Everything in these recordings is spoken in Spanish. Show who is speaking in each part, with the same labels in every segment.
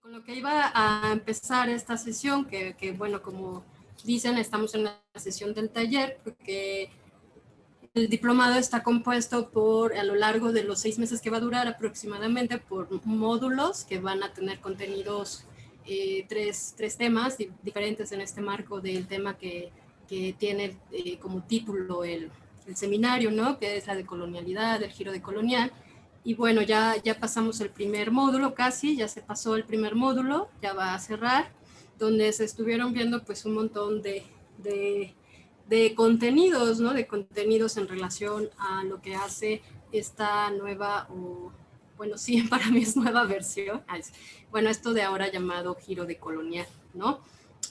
Speaker 1: Con lo que iba a empezar esta sesión, que, que bueno, como dicen, estamos en la sesión del taller, porque el diplomado está compuesto por, a lo largo de los seis meses que va a durar aproximadamente, por módulos que van a tener contenidos, eh, tres, tres, temas diferentes en este marco del tema que, que tiene eh, como título el, el, seminario, ¿no? Que es la de colonialidad, el giro de colonial. Y bueno, ya, ya pasamos el primer módulo casi, ya se pasó el primer módulo, ya va a cerrar, donde se estuvieron viendo pues un montón de, de de contenidos, ¿no? De contenidos en relación a lo que hace esta nueva, o bueno, sí, para mí es nueva versión. Bueno, esto de ahora llamado giro de colonial, ¿no?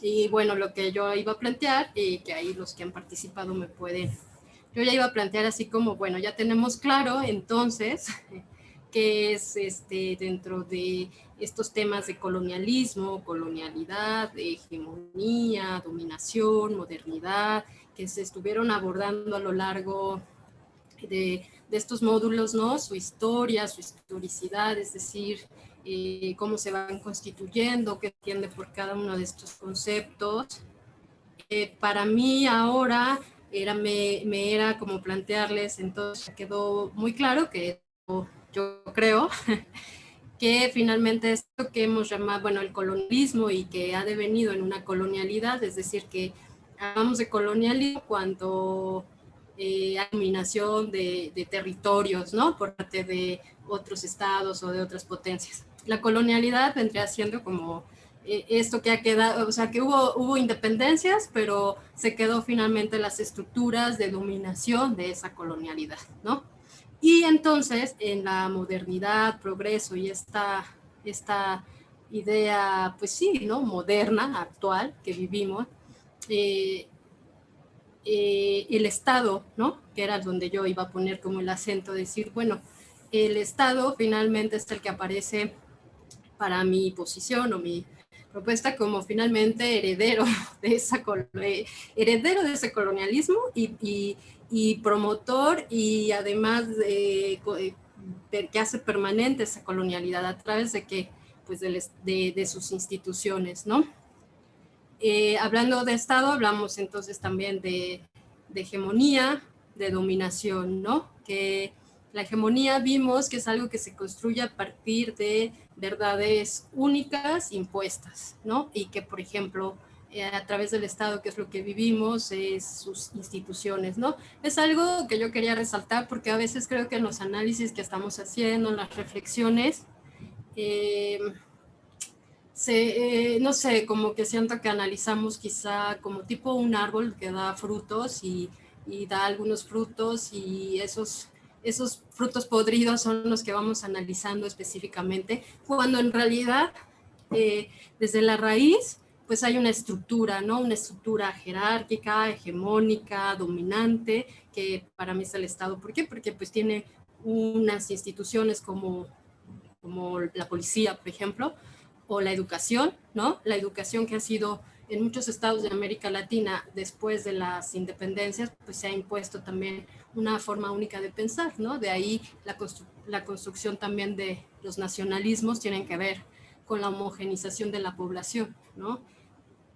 Speaker 1: Y bueno, lo que yo iba a plantear, y que ahí los que han participado me pueden, yo ya iba a plantear así como, bueno, ya tenemos claro entonces qué es este, dentro de estos temas de colonialismo, colonialidad, hegemonía, dominación, modernidad, que se estuvieron abordando a lo largo de, estos módulos, ¿no? Su historia, su historicidad, es decir, eh, cómo se van constituyendo, qué entiende por cada uno de estos conceptos. Eh, para mí ahora era, me, me, era como plantearles, entonces quedó muy claro que yo creo que finalmente esto que hemos llamado, bueno, el colonialismo y que ha devenido en una colonialidad, es decir, que hablamos de colonialismo cuando eh, hay dominación de, territorios, ¿no? Por parte de otros estados o de otras potencias. La colonialidad vendría siendo como eh, esto que ha quedado, o sea, que hubo, hubo independencias, pero se quedó finalmente las estructuras de dominación de esa colonialidad, ¿no? Y entonces, en la modernidad, progreso y esta, esta idea, pues sí, ¿no? Moderna, actual, que vivimos, eh, eh, el Estado, ¿no? Que era donde yo iba a poner como el acento, decir, bueno, el Estado finalmente es el que aparece para mi posición o mi propuesta como finalmente heredero de, esa, eh, heredero de ese colonialismo y, y, promotor y además de, que hace permanente esa colonialidad a través de que pues de, de, de sus instituciones, ¿no? Eh, hablando de Estado, hablamos entonces también de, hegemonía, de dominación, ¿no? Que la hegemonía vimos que es algo que se construye a partir de verdades únicas impuestas, ¿no? Y que, por ejemplo, eh, a través del Estado, que es lo que vivimos, es sus instituciones, ¿no? Es algo que yo quería resaltar porque a veces creo que en los análisis que estamos haciendo, en las reflexiones, eh, se, eh, no sé, como que siento que analizamos quizá como tipo un árbol que da frutos y, y, da algunos frutos y esos, esos frutos podridos son los que vamos analizando específicamente, cuando en realidad eh, desde la raíz pues hay una estructura, ¿no? Una estructura jerárquica, hegemónica, dominante, que para mí es el Estado. ¿Por qué? Porque pues tiene unas instituciones como, como la policía, por ejemplo, o la educación, ¿no? La educación que ha sido en muchos estados de América Latina después de las independencias, pues se ha impuesto también una forma única de pensar, ¿no? De ahí la, la construcción también de los nacionalismos tienen que ver con la homogenización de la población, ¿no?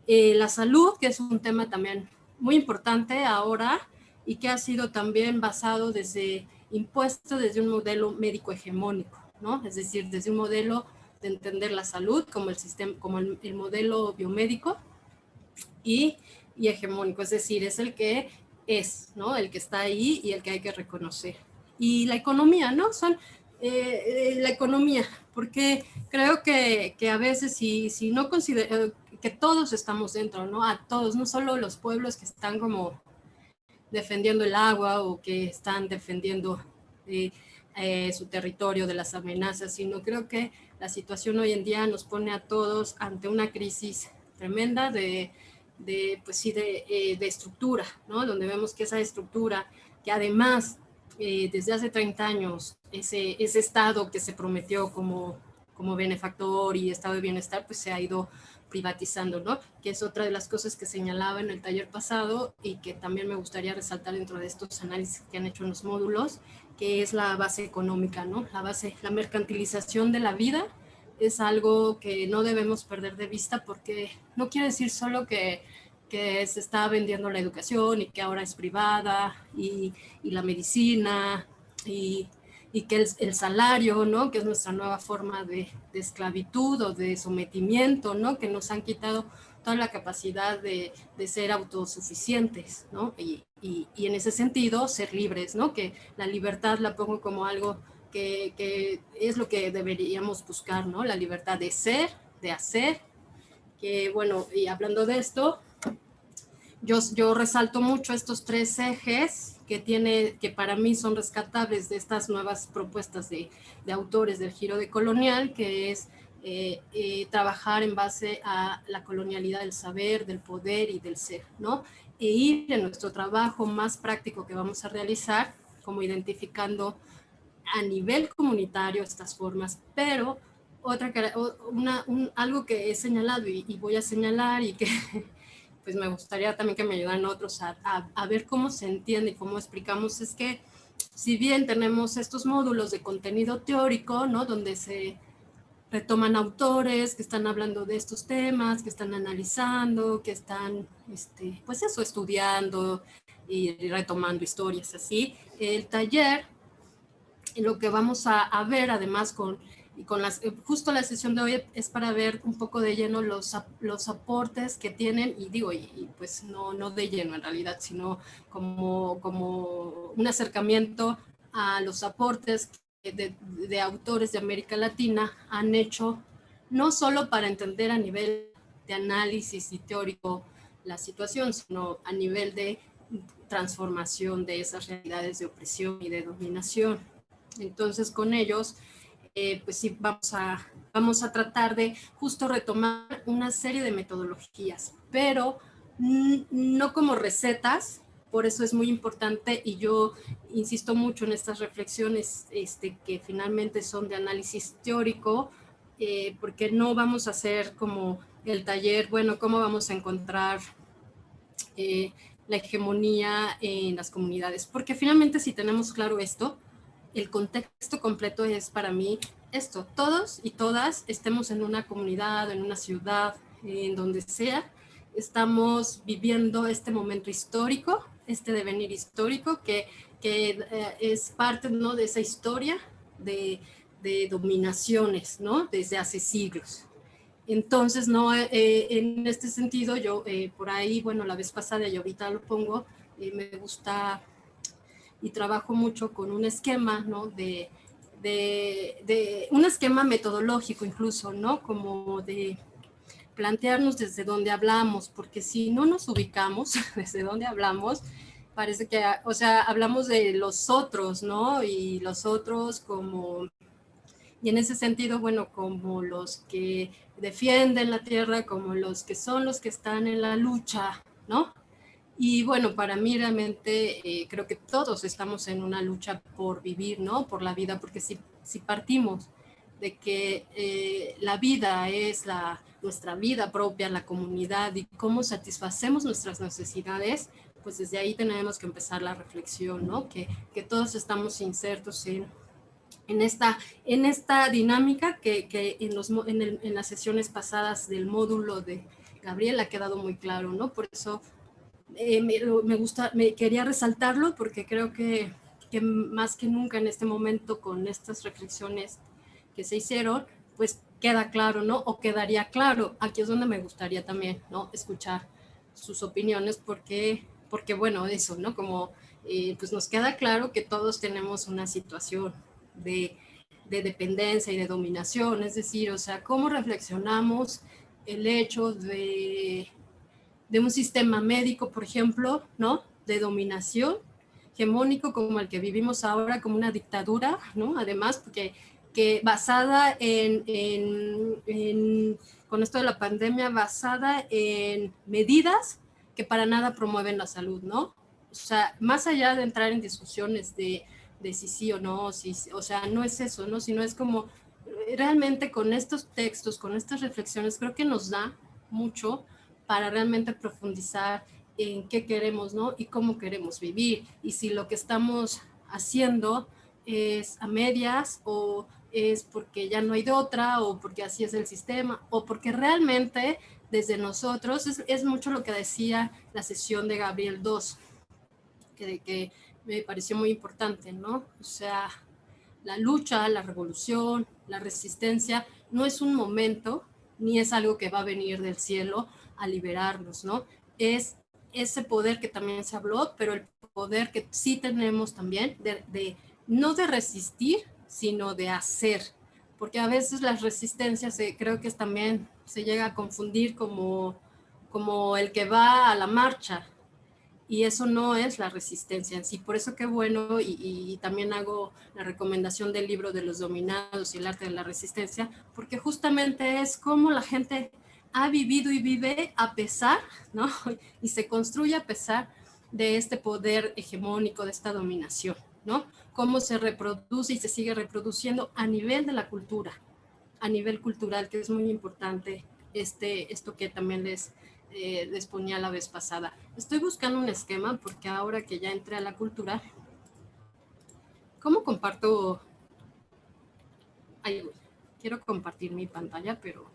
Speaker 1: Eh, la salud, que es un tema también muy importante ahora y que ha sido también basado desde, impuesto desde un modelo médico hegemónico, ¿no? Es decir, desde un modelo de entender la salud como el, sistema, como el, modelo biomédico y, y, hegemónico, es decir, es el que es, ¿no? El que está ahí y el que hay que reconocer. Y la economía, ¿no? Son eh, eh, la economía, porque creo que, que, a veces si, si no considero eh, que todos estamos dentro, ¿no? A todos, no solo los pueblos que están como defendiendo el agua o que están defendiendo eh, su territorio de las amenazas, sino creo que la situación hoy en día nos pone a todos ante una crisis tremenda de, de pues sí, de, eh, de, estructura, ¿no? Donde vemos que esa estructura, que además eh, desde hace 30 años, ese, ese estado que se prometió como, como benefactor y estado de bienestar, pues se ha ido privatizando, ¿no? Que es otra de las cosas que señalaba en el taller pasado y que también me gustaría resaltar dentro de estos análisis que han hecho en los módulos, que es la base económica, ¿no? La base, la mercantilización de la vida es algo que no debemos perder de vista porque no quiere decir solo que, que se está vendiendo la educación y que ahora es privada y, y la medicina y, y que el, el, salario, ¿no? que es nuestra nueva forma de, de, esclavitud o de sometimiento, ¿no? que nos han quitado toda la capacidad de, de ser autosuficientes, ¿no? Y, y, y, en ese sentido ser libres, ¿no? que la libertad la pongo como algo que, que, es lo que deberíamos buscar, ¿no? La libertad de ser, de hacer, que bueno, y hablando de esto, yo, yo resalto mucho estos tres ejes que tiene, que para mí son rescatables de estas nuevas propuestas de, de autores del giro de colonial, que es eh, eh, trabajar en base a la colonialidad del saber, del poder y del ser, ¿no? E ir en nuestro trabajo más práctico que vamos a realizar, como identificando a nivel comunitario estas formas, pero otra una, un, algo que he señalado y, y, voy a señalar y que pues me gustaría también que me ayudaran otros a, a, a, ver cómo se entiende y cómo explicamos es que si bien tenemos estos módulos de contenido teórico, ¿no? Donde se retoman autores que están hablando de estos temas, que están analizando, que están, este, pues eso, estudiando y retomando historias así. El taller lo que vamos a, a ver además con, y con las, eh, justo la sesión de hoy es para ver un poco de lleno los, los aportes que tienen, y digo, y, y pues no, no de lleno en realidad, sino como, como un acercamiento a los aportes de, de, autores de América Latina han hecho, no solo para entender a nivel de análisis y teórico la situación, sino a nivel de transformación de esas realidades de opresión y de dominación. Entonces, con ellos, eh, pues sí, vamos a, vamos a tratar de justo retomar una serie de metodologías, pero no como recetas, por eso es muy importante y yo insisto mucho en estas reflexiones este, que finalmente son de análisis teórico, eh, porque no vamos a hacer como el taller, bueno, cómo vamos a encontrar eh, la hegemonía en las comunidades, porque finalmente si tenemos claro esto, el contexto completo es para mí esto, todos y todas estemos en una comunidad, en una ciudad, en donde sea, estamos viviendo este momento histórico, este devenir histórico que, que eh, es parte ¿no? de esa historia de, de, dominaciones ¿no? desde hace siglos. Entonces, no, eh, en este sentido, yo eh, por ahí, bueno, la vez pasada y ahorita lo pongo, eh, me gusta y trabajo mucho con un esquema, ¿no? De, de, un esquema metodológico incluso, ¿no? Como de plantearnos desde dónde hablamos, porque si no nos ubicamos desde dónde hablamos, parece que, o sea, hablamos de los otros, ¿no? Y los otros como, y en ese sentido, bueno, como los que defienden la tierra, como los que son los que están en la lucha, ¿no? Y bueno, para mí realmente eh, creo que todos estamos en una lucha por vivir, ¿no? Por la vida, porque si, si partimos de que eh, la vida es la, nuestra vida propia, la comunidad y cómo satisfacemos nuestras necesidades, pues desde ahí tenemos que empezar la reflexión, ¿no? Que, que todos estamos insertos en, en, esta, en esta dinámica que, que en, los, en, en las sesiones pasadas del módulo de Gabriel ha quedado muy claro, ¿no? Por eso eh, me, me, gusta, me quería resaltarlo porque creo que, que, más que nunca en este momento con estas reflexiones que se hicieron, pues queda claro, ¿no? O quedaría claro. Aquí es donde me gustaría también, ¿no? Escuchar sus opiniones porque, porque bueno, eso, ¿no? Como eh, pues nos queda claro que todos tenemos una situación de, de dependencia y de dominación, es decir, o sea, cómo reflexionamos el hecho de de un sistema médico, por ejemplo, ¿no? De dominación hegemónico como el que vivimos ahora, como una dictadura, ¿no? Además, porque que basada en, en, con esto de la pandemia, basada en medidas que para nada promueven la salud, ¿no? O sea, más allá de entrar en discusiones de, de si sí o no, si, o sea, no es eso, ¿no? Sino es como realmente con estos textos, con estas reflexiones, creo que nos da mucho para realmente profundizar en qué queremos, ¿no? Y cómo queremos vivir. Y si lo que estamos haciendo es a medias o, es porque ya no hay de otra o porque así es el sistema o porque realmente desde nosotros es, mucho lo que decía la sesión de Gabriel II, que, que me pareció muy importante, ¿no? O sea, la lucha, la revolución, la resistencia no es un momento ni es algo que va a venir del cielo a liberarnos, ¿no? Es ese poder que también se habló, pero el poder que sí tenemos también de, no de resistir, sino de hacer, porque a veces las resistencias creo que también se llega a confundir como, como el que va a la marcha, y eso no es la resistencia en sí. Por eso qué bueno, y, también hago la recomendación del libro de los dominados y el arte de la resistencia, porque justamente es como la gente ha vivido y vive a pesar, ¿no? Y se construye a pesar de este poder hegemónico, de esta dominación, ¿no? Cómo se reproduce y se sigue reproduciendo a nivel de la cultura, a nivel cultural, que es muy importante este, esto que también les eh, les ponía la vez pasada. Estoy buscando un esquema porque ahora que ya entré a la cultura, ¿cómo comparto? Ay, quiero compartir mi pantalla, pero...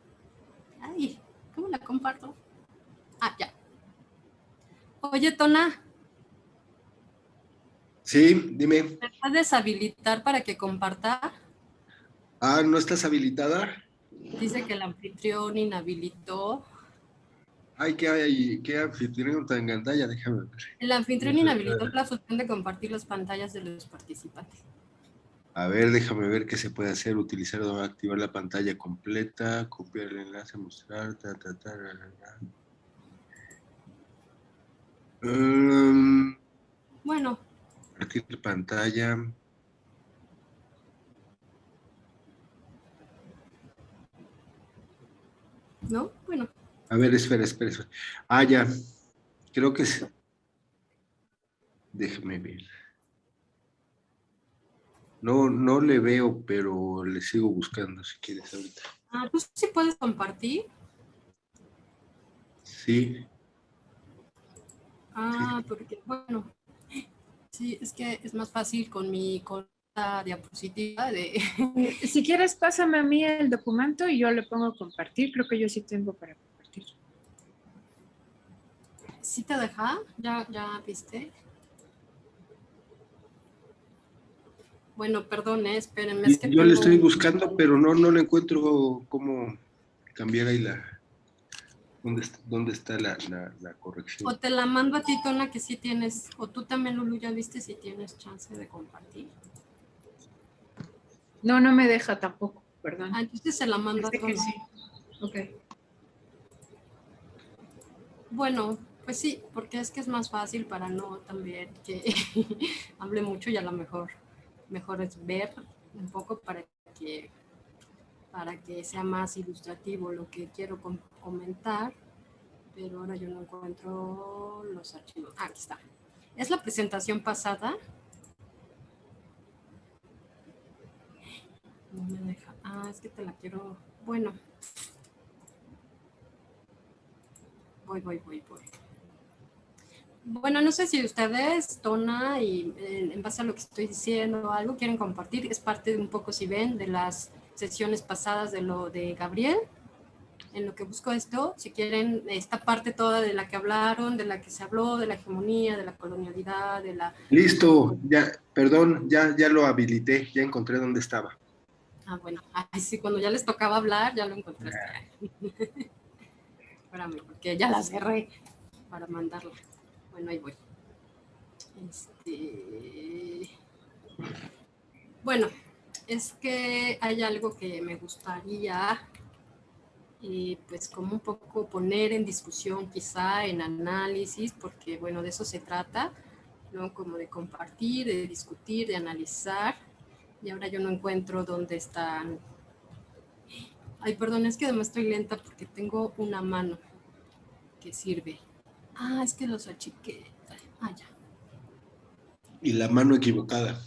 Speaker 1: Ay, ¿cómo la comparto? Ah, ya. Oye, Tona.
Speaker 2: Sí, dime.
Speaker 1: ¿Me puedes deshabilitar para que comparta?
Speaker 2: Ah, ¿no estás habilitada?
Speaker 1: Dice que el anfitrión inhabilitó.
Speaker 2: Ay, ¿qué hay? ¿Qué anfitrión tan pantalla? Déjame ver.
Speaker 1: El anfitrión inhabilitó la función de compartir las pantallas de los participantes.
Speaker 2: A ver, déjame ver qué se puede hacer. Utilizar o activar la pantalla completa, copiar el enlace, mostrar, ta, ta, ta,
Speaker 1: um, bueno.
Speaker 2: Compartir pantalla.
Speaker 1: ¿No? Bueno.
Speaker 2: A ver, espera, espera, espera. Ah, ya. Creo que es... Déjeme ver. No, no le veo, pero le sigo buscando si quieres ahorita.
Speaker 1: Ah, ¿tú sí puedes compartir?
Speaker 2: Sí.
Speaker 1: Ah, porque, bueno, sí, es que es más fácil con mi con la diapositiva de...
Speaker 3: Si quieres, pásame a mí el documento y yo le pongo compartir. Creo que yo sí tengo para
Speaker 1: ¿Sí te deja? ¿Ya, ya viste? Bueno, perdón, eh, espérenme.
Speaker 2: Yo le estoy buscando, pero no, no le encuentro cómo cambiar ahí la... ¿Dónde está, la, corrección?
Speaker 1: O te la mando a ti, Tona, que sí tienes, o tú también, Lulu, ya viste si tienes chance de compartir.
Speaker 3: No, no me deja tampoco, perdón.
Speaker 1: Ah, entonces se la mando a Tona. sí. Ok. Bueno, pues sí, porque es que es más fácil para no también que hable mucho y a lo mejor mejor es ver un poco para que para que sea más ilustrativo lo que quiero comentar, pero ahora yo no encuentro los archivos. Ah, aquí está. Es la presentación pasada. No me deja. Ah, es que te la quiero. Bueno. Voy, voy, voy, voy. Bueno, no sé si ustedes, Tona, y eh, en base a lo que estoy diciendo, algo quieren compartir. Es parte de un poco, si ven, de las sesiones pasadas de lo de Gabriel. En lo que busco esto, si quieren, esta parte toda de la que hablaron, de la que se habló, de la hegemonía, de la colonialidad, de la...
Speaker 2: Listo, ya, perdón, ya, ya lo habilité, ya encontré dónde estaba.
Speaker 1: Ah, bueno, ay, sí, cuando ya les tocaba hablar, ya lo encontré. Espérame, porque ya la cerré para mandarla. Bueno, ahí voy. Este, bueno, es que hay algo que me gustaría, eh, pues como un poco poner en discusión, quizá en análisis, porque bueno, de eso se trata, ¿no? Como de compartir, de discutir, de analizar. Y ahora yo no encuentro dónde están. Ay, perdón, es que además estoy lenta porque tengo una mano que sirve. Ah, es que los achiqué. Ah, ya.
Speaker 2: Y la mano equivocada.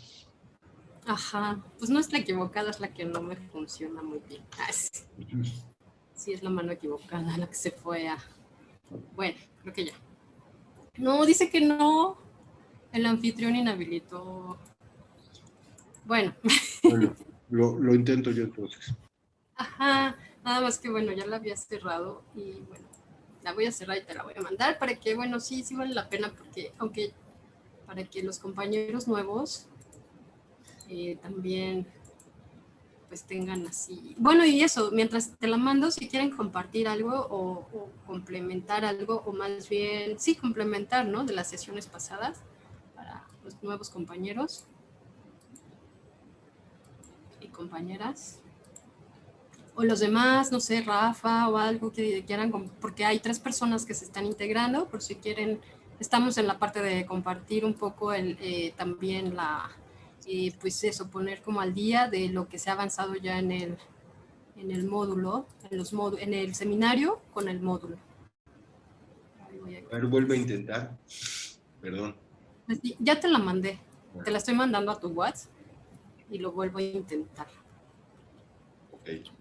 Speaker 1: Ajá, pues no es la equivocada, es la que no me funciona muy bien. Ah, sí. es la mano equivocada la que se fue a... Bueno, creo que ya. No, dice que no. El anfitrión inhabilitó. Bueno. bueno.
Speaker 2: lo, lo intento yo entonces.
Speaker 1: Ajá, nada más que bueno, ya la había cerrado y bueno, la voy a cerrar y te la voy a mandar para que, bueno, sí, sí vale la pena porque aunque para que los compañeros nuevos eh, también pues tengan así. Bueno, y eso, mientras te la mando, si quieren compartir algo o, o, complementar algo, o más bien, sí, complementar, ¿no? De las sesiones pasadas para los nuevos compañeros y compañeras. O los demás, no sé, Rafa o algo que quieran, porque hay tres personas que se están integrando, por si quieren, estamos en la parte de compartir un poco el, eh, también la, eh, pues eso, poner como al día de lo que se ha avanzado ya en el, en el módulo, en, los en el seminario con el módulo.
Speaker 2: A ver, vuelve a intentar. Perdón.
Speaker 1: Pues ya te la mandé. Te la estoy mandando a tu WhatsApp y lo vuelvo a intentar.
Speaker 2: Ok.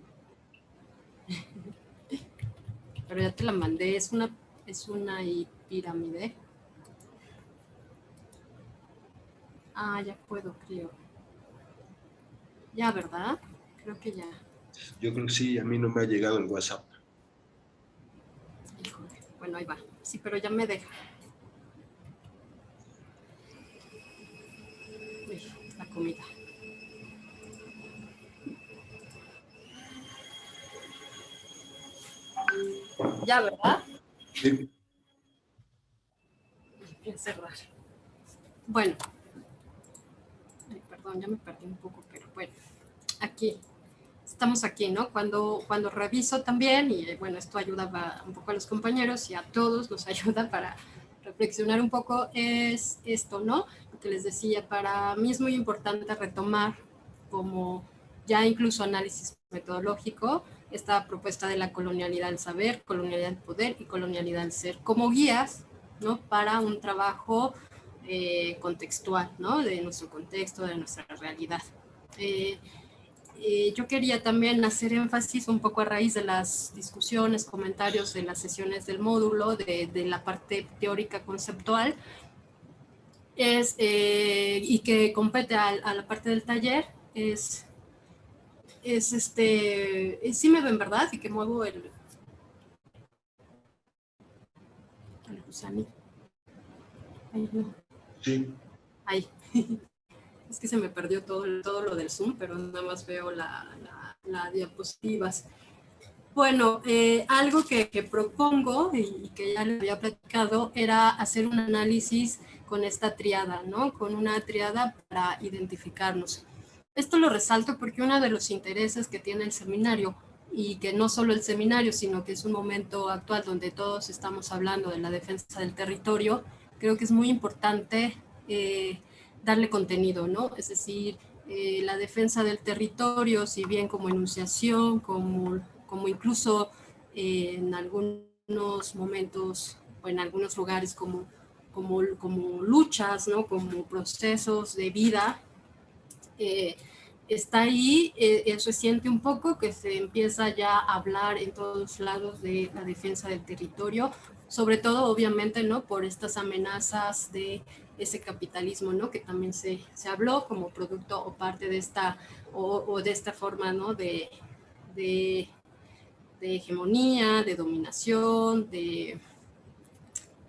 Speaker 1: Pero ya te la mandé. Es una, es una pirámide. Ah, ya puedo, creo. Ya, ¿verdad? Creo que ya.
Speaker 2: Yo creo que sí, a mí no me ha llegado el WhatsApp.
Speaker 1: Híjole, bueno, ahí va. Sí, pero ya me deja. Uy, la comida. Ya, ¿verdad?
Speaker 2: Sí.
Speaker 1: Voy a cerrar. Bueno, ya me perdí un poco, pero bueno, aquí, estamos aquí, ¿no? Cuando, cuando reviso también, y bueno, esto ayuda un poco a los compañeros y a todos nos ayuda para reflexionar un poco, es esto, ¿no? Lo que les decía, para mí es muy importante retomar como ya incluso análisis metodológico, esta propuesta de la colonialidad del saber, colonialidad del poder y colonialidad del ser, como guías, ¿no? Para un trabajo eh, contextual, ¿no? De nuestro contexto, de nuestra realidad. Eh, eh, yo quería también hacer énfasis un poco a raíz de las discusiones, comentarios de las sesiones del módulo, de, de la parte teórica conceptual, es, y que compete a, a, la parte del taller, es, es este, sí me ven, ¿verdad? Y que muevo el, el gusanito. Ahí no.
Speaker 2: Sí.
Speaker 1: Ay, es que se me perdió todo, todo lo del Zoom, pero nada más veo las la, diapositivas. Bueno, eh, algo que, que, propongo y que ya le había platicado era hacer un análisis con esta triada, ¿no? Con una triada para identificarnos. Esto lo resalto porque uno de los intereses que tiene el seminario y que no solo el seminario, sino que es un momento actual donde todos estamos hablando de la defensa del territorio, creo que es muy importante eh, darle contenido, ¿no? Es decir, eh, la defensa del territorio, si bien como enunciación, como, como incluso eh, en algunos momentos o en algunos lugares como, como, como luchas, ¿no? Como procesos de vida, está ahí, se siente un poco que se empieza ya a hablar en todos lados de la defensa del territorio, sobre todo obviamente no por estas amenazas de ese capitalismo no que también se, se habló como producto o parte de esta o, de esta forma no de, de, hegemonía de dominación de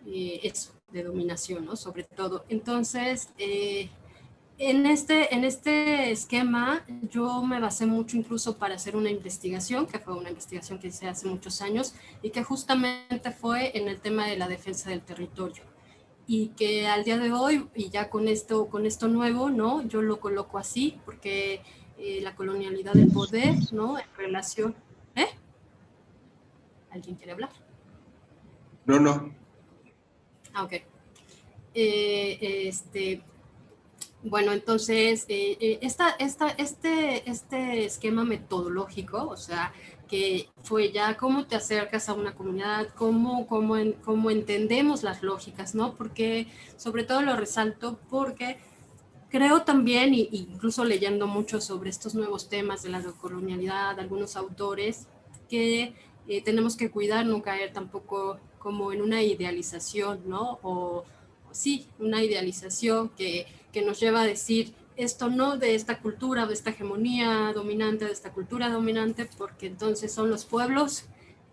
Speaker 1: eh, eso de dominación no sobre todo. Entonces eh, en este, en este esquema yo me basé mucho incluso para hacer una investigación, que fue una investigación que hice hace muchos años y que justamente fue en el tema de la defensa del territorio. Y que al día de hoy, y ya con esto, con esto nuevo, ¿no? yo lo coloco así, porque eh, la colonialidad del poder, ¿no? en relación... ¿Eh? ¿Alguien quiere hablar?
Speaker 2: No, no.
Speaker 1: Ah, ok. Eh, este, bueno, entonces, eh, eh, esta, esta, este, este esquema metodológico, o sea, que fue ya cómo te acercas a una comunidad, cómo, cómo, cómo entendemos las lógicas, ¿no? Porque, sobre todo lo resalto porque creo también, y, incluso leyendo mucho sobre estos nuevos temas de la colonialidad, algunos autores, que eh, tenemos que cuidar, no caer tampoco como en una idealización, ¿no? O, sí, una idealización que, que nos lleva a decir esto no de esta cultura, de esta hegemonía dominante, de esta cultura dominante, porque entonces son los pueblos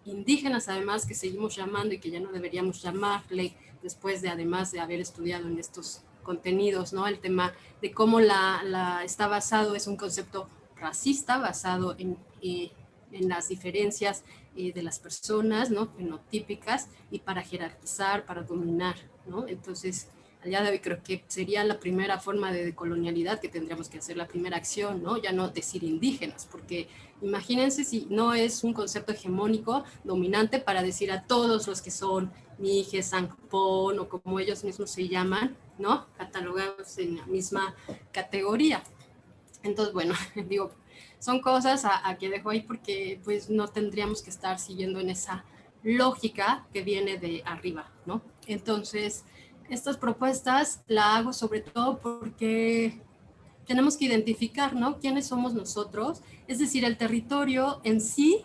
Speaker 1: indígenas además que seguimos llamando y que ya no deberíamos llamarle después de además de haber estudiado en estos contenidos, ¿no? El tema de cómo la, la está basado, es un concepto racista basado en, eh, en las diferencias eh, de las personas, ¿no? Fenotípicas y para jerarquizar, para dominar, ¿no? Entonces, al día de hoy creo que sería la primera forma de decolonialidad que tendríamos que hacer, la primera acción, ¿no? Ya no decir indígenas, porque imagínense si no es un concepto hegemónico dominante para decir a todos los que son Mijes, Sancpón o como ellos mismos se llaman, ¿no? Catalogados en la misma categoría. Entonces, bueno, digo, son cosas a, que dejo ahí porque pues no tendríamos que estar siguiendo en esa lógica que viene de arriba, ¿no? Entonces, estas propuestas la hago sobre todo porque tenemos que identificar, ¿no? ¿Quiénes somos nosotros? Es decir, el territorio en sí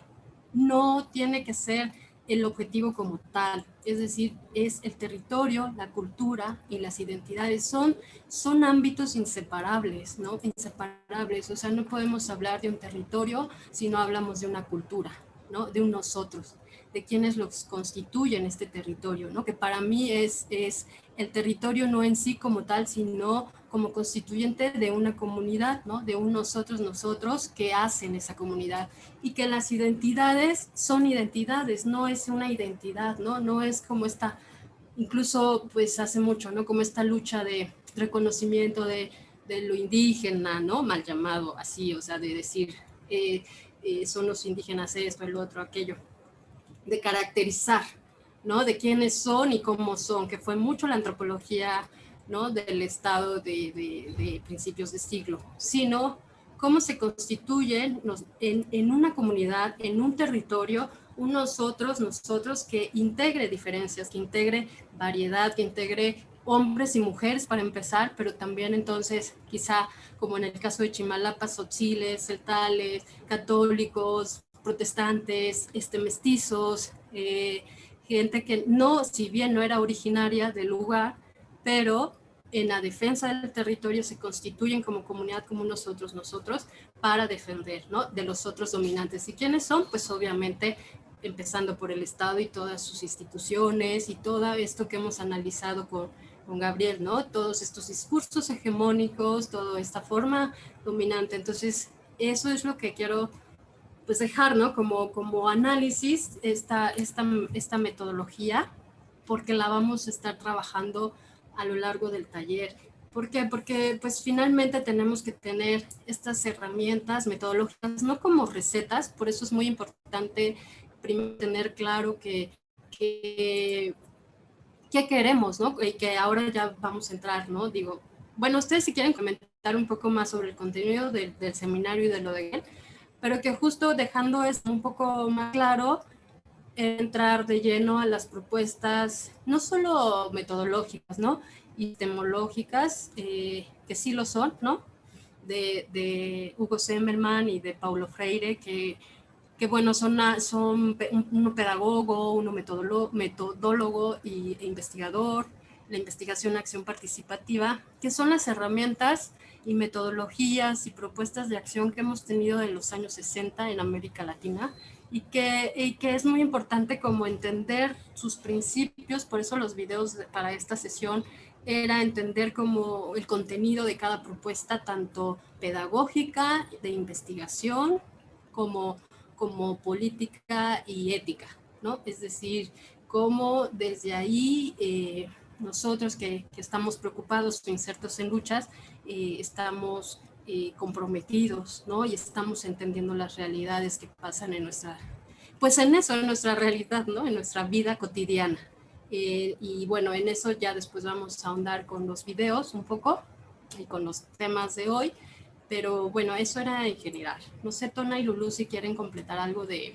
Speaker 1: no tiene que ser el objetivo como tal, es decir, es el territorio, la cultura y las identidades, son, son ámbitos inseparables, ¿no? Inseparables, o sea, no podemos hablar de un territorio si no hablamos de una cultura, ¿no? De un nosotros, de quienes los constituyen este territorio, ¿no? Que para mí es, es el territorio no en sí como tal, sino como constituyente de una comunidad, ¿no? de un nosotros, nosotros que hacen esa comunidad y que las identidades son identidades, no es una identidad, no, no es como esta, incluso pues hace mucho, ¿no? como esta lucha de reconocimiento de, de lo indígena, ¿no? mal llamado así, o sea, de decir eh, eh, son los indígenas esto, el otro, aquello, de caracterizar, ¿no? De quiénes son y cómo son, que fue mucho la antropología, ¿no? Del estado de, principios de siglo, sino cómo se constituyen en, en, una comunidad, en un territorio, unos otros, nosotros, que integre diferencias, que integre variedad, que integre hombres y mujeres para empezar, pero también entonces quizá como en el caso de Chimalapa, sotziles, celtales, católicos, protestantes, este, mestizos, eh, gente que no, si bien no era originaria del lugar, pero en la defensa del territorio se constituyen como comunidad, como nosotros, nosotros, para defender ¿no? de los otros dominantes. ¿Y quiénes son? Pues obviamente empezando por el Estado y todas sus instituciones y todo esto que hemos analizado con, con Gabriel, ¿no? Todos estos discursos hegemónicos, toda esta forma dominante. Entonces, eso es lo que quiero pues dejar ¿no? como, como análisis esta, esta, esta metodología porque la vamos a estar trabajando a lo largo del taller. ¿Por qué? Porque pues finalmente tenemos que tener estas herramientas metodológicas, no como recetas, por eso es muy importante primero tener claro que, que qué queremos, ¿no? Y que ahora ya vamos a entrar, ¿no? Digo, bueno, ustedes si quieren comentar un poco más sobre el contenido del, del seminario y de lo de él, pero que justo dejando esto un poco más claro, entrar de lleno a las propuestas, no solo metodológicas, ¿no? Y temológicas, eh, que sí lo son, ¿no? De, de, Hugo Semmelman y de Paulo Freire, que, que bueno, son, son uno pedagogo, uno metodólogo y, e investigador, la investigación acción participativa, que son las herramientas y metodologías y propuestas de acción que hemos tenido en los años 60 en América Latina y que, y que es muy importante como entender sus principios, por eso los videos para esta sesión era entender como el contenido de cada propuesta, tanto pedagógica, de investigación, como, como política y ética, ¿no? Es decir, cómo desde ahí eh, nosotros que, que, estamos preocupados insertos en luchas, eh, estamos eh, comprometidos, ¿no? Y estamos entendiendo las realidades que pasan en nuestra, pues en eso, en nuestra realidad, ¿no? En nuestra vida cotidiana. Eh, y bueno, en eso ya después vamos a ahondar con los videos un poco y con los temas de hoy. Pero bueno, eso era en general. No sé, Tona y Lulu, si quieren completar algo de...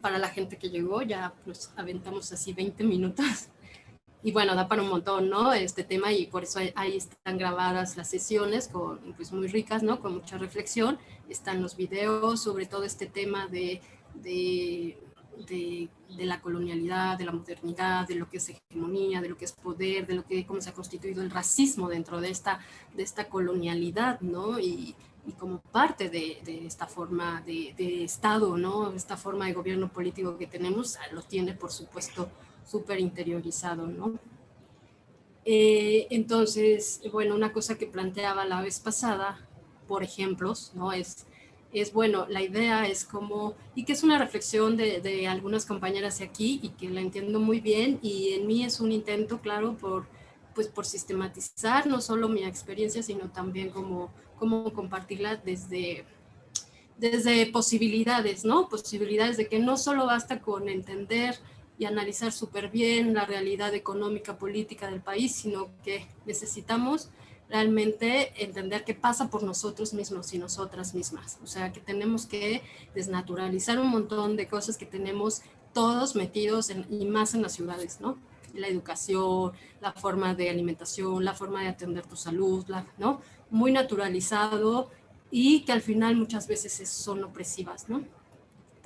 Speaker 1: Para la gente que llegó, ya nos aventamos así 20 minutos y bueno, da para un montón, ¿no? Este tema y por eso ahí están grabadas las sesiones con, pues muy ricas, ¿no? Con mucha reflexión. Están los videos sobre todo este tema de, de de, la colonialidad, de la modernidad, de lo que es hegemonía, de lo que es poder, de lo que cómo se ha constituido el racismo dentro de esta, de esta colonialidad, ¿no? Y, y como parte de, de esta forma de, de, Estado, ¿no? Esta forma de gobierno político que tenemos, lo tiene, por supuesto, súper interiorizado, ¿no? Eh, entonces, bueno, una cosa que planteaba la vez pasada, por ejemplos, ¿no? Es es bueno, la idea es como, y que es una reflexión de, de, algunas compañeras de aquí y que la entiendo muy bien y en mí es un intento, claro, por, pues por sistematizar no solo mi experiencia, sino también como, como compartirla desde, desde posibilidades, ¿no? Posibilidades de que no solo basta con entender y analizar súper bien la realidad económica, política del país, sino que necesitamos realmente entender qué pasa por nosotros mismos y nosotras mismas. O sea, que tenemos que desnaturalizar un montón de cosas que tenemos todos metidos en, y más en las ciudades, ¿no? La educación, la forma de alimentación, la forma de atender tu salud, ¿no? Muy naturalizado y que al final muchas veces son opresivas, ¿no?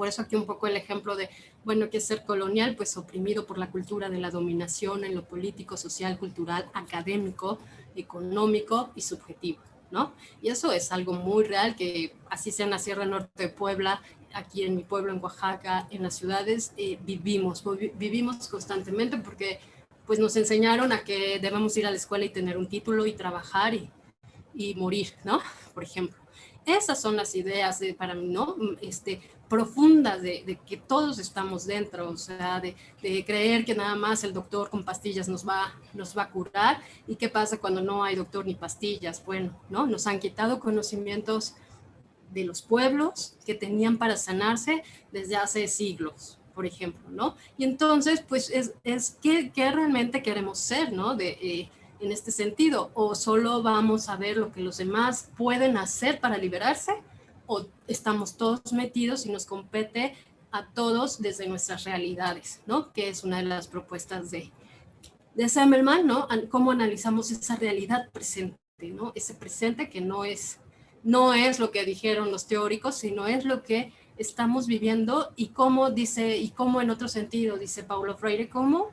Speaker 1: Por eso aquí un poco el ejemplo de, bueno, que es ser colonial, pues oprimido por la cultura de la dominación en lo político, social, cultural, académico, económico y subjetivo, ¿no? Y eso es algo muy real que así sea en la Sierra Norte de Puebla, aquí en mi pueblo, en Oaxaca, en las ciudades, eh, vivimos, vivimos constantemente porque pues nos enseñaron a que debemos ir a la escuela y tener un título y trabajar y, y morir, ¿no? Por ejemplo. Esas son las ideas de, para mí, ¿no? Este, profundas de, que todos estamos dentro, o sea, de, creer que nada más el doctor con pastillas nos va, nos va a curar y qué pasa cuando no hay doctor ni pastillas. Bueno, ¿no? Nos han quitado conocimientos de los pueblos que tenían para sanarse desde hace siglos, por ejemplo, ¿no? Y entonces, pues, es, es ¿qué, realmente queremos ser, ¿no? De, eh, en este sentido, o solo vamos a ver lo que los demás pueden hacer para liberarse, o estamos todos metidos y nos compete a todos desde nuestras realidades, ¿no? Que es una de las propuestas de, de Semmelman, ¿no? Cómo analizamos esa realidad presente, ¿no? Ese presente que no es, no es lo que dijeron los teóricos, sino es lo que estamos viviendo y cómo dice, y cómo en otro sentido, dice Paulo Freire, cómo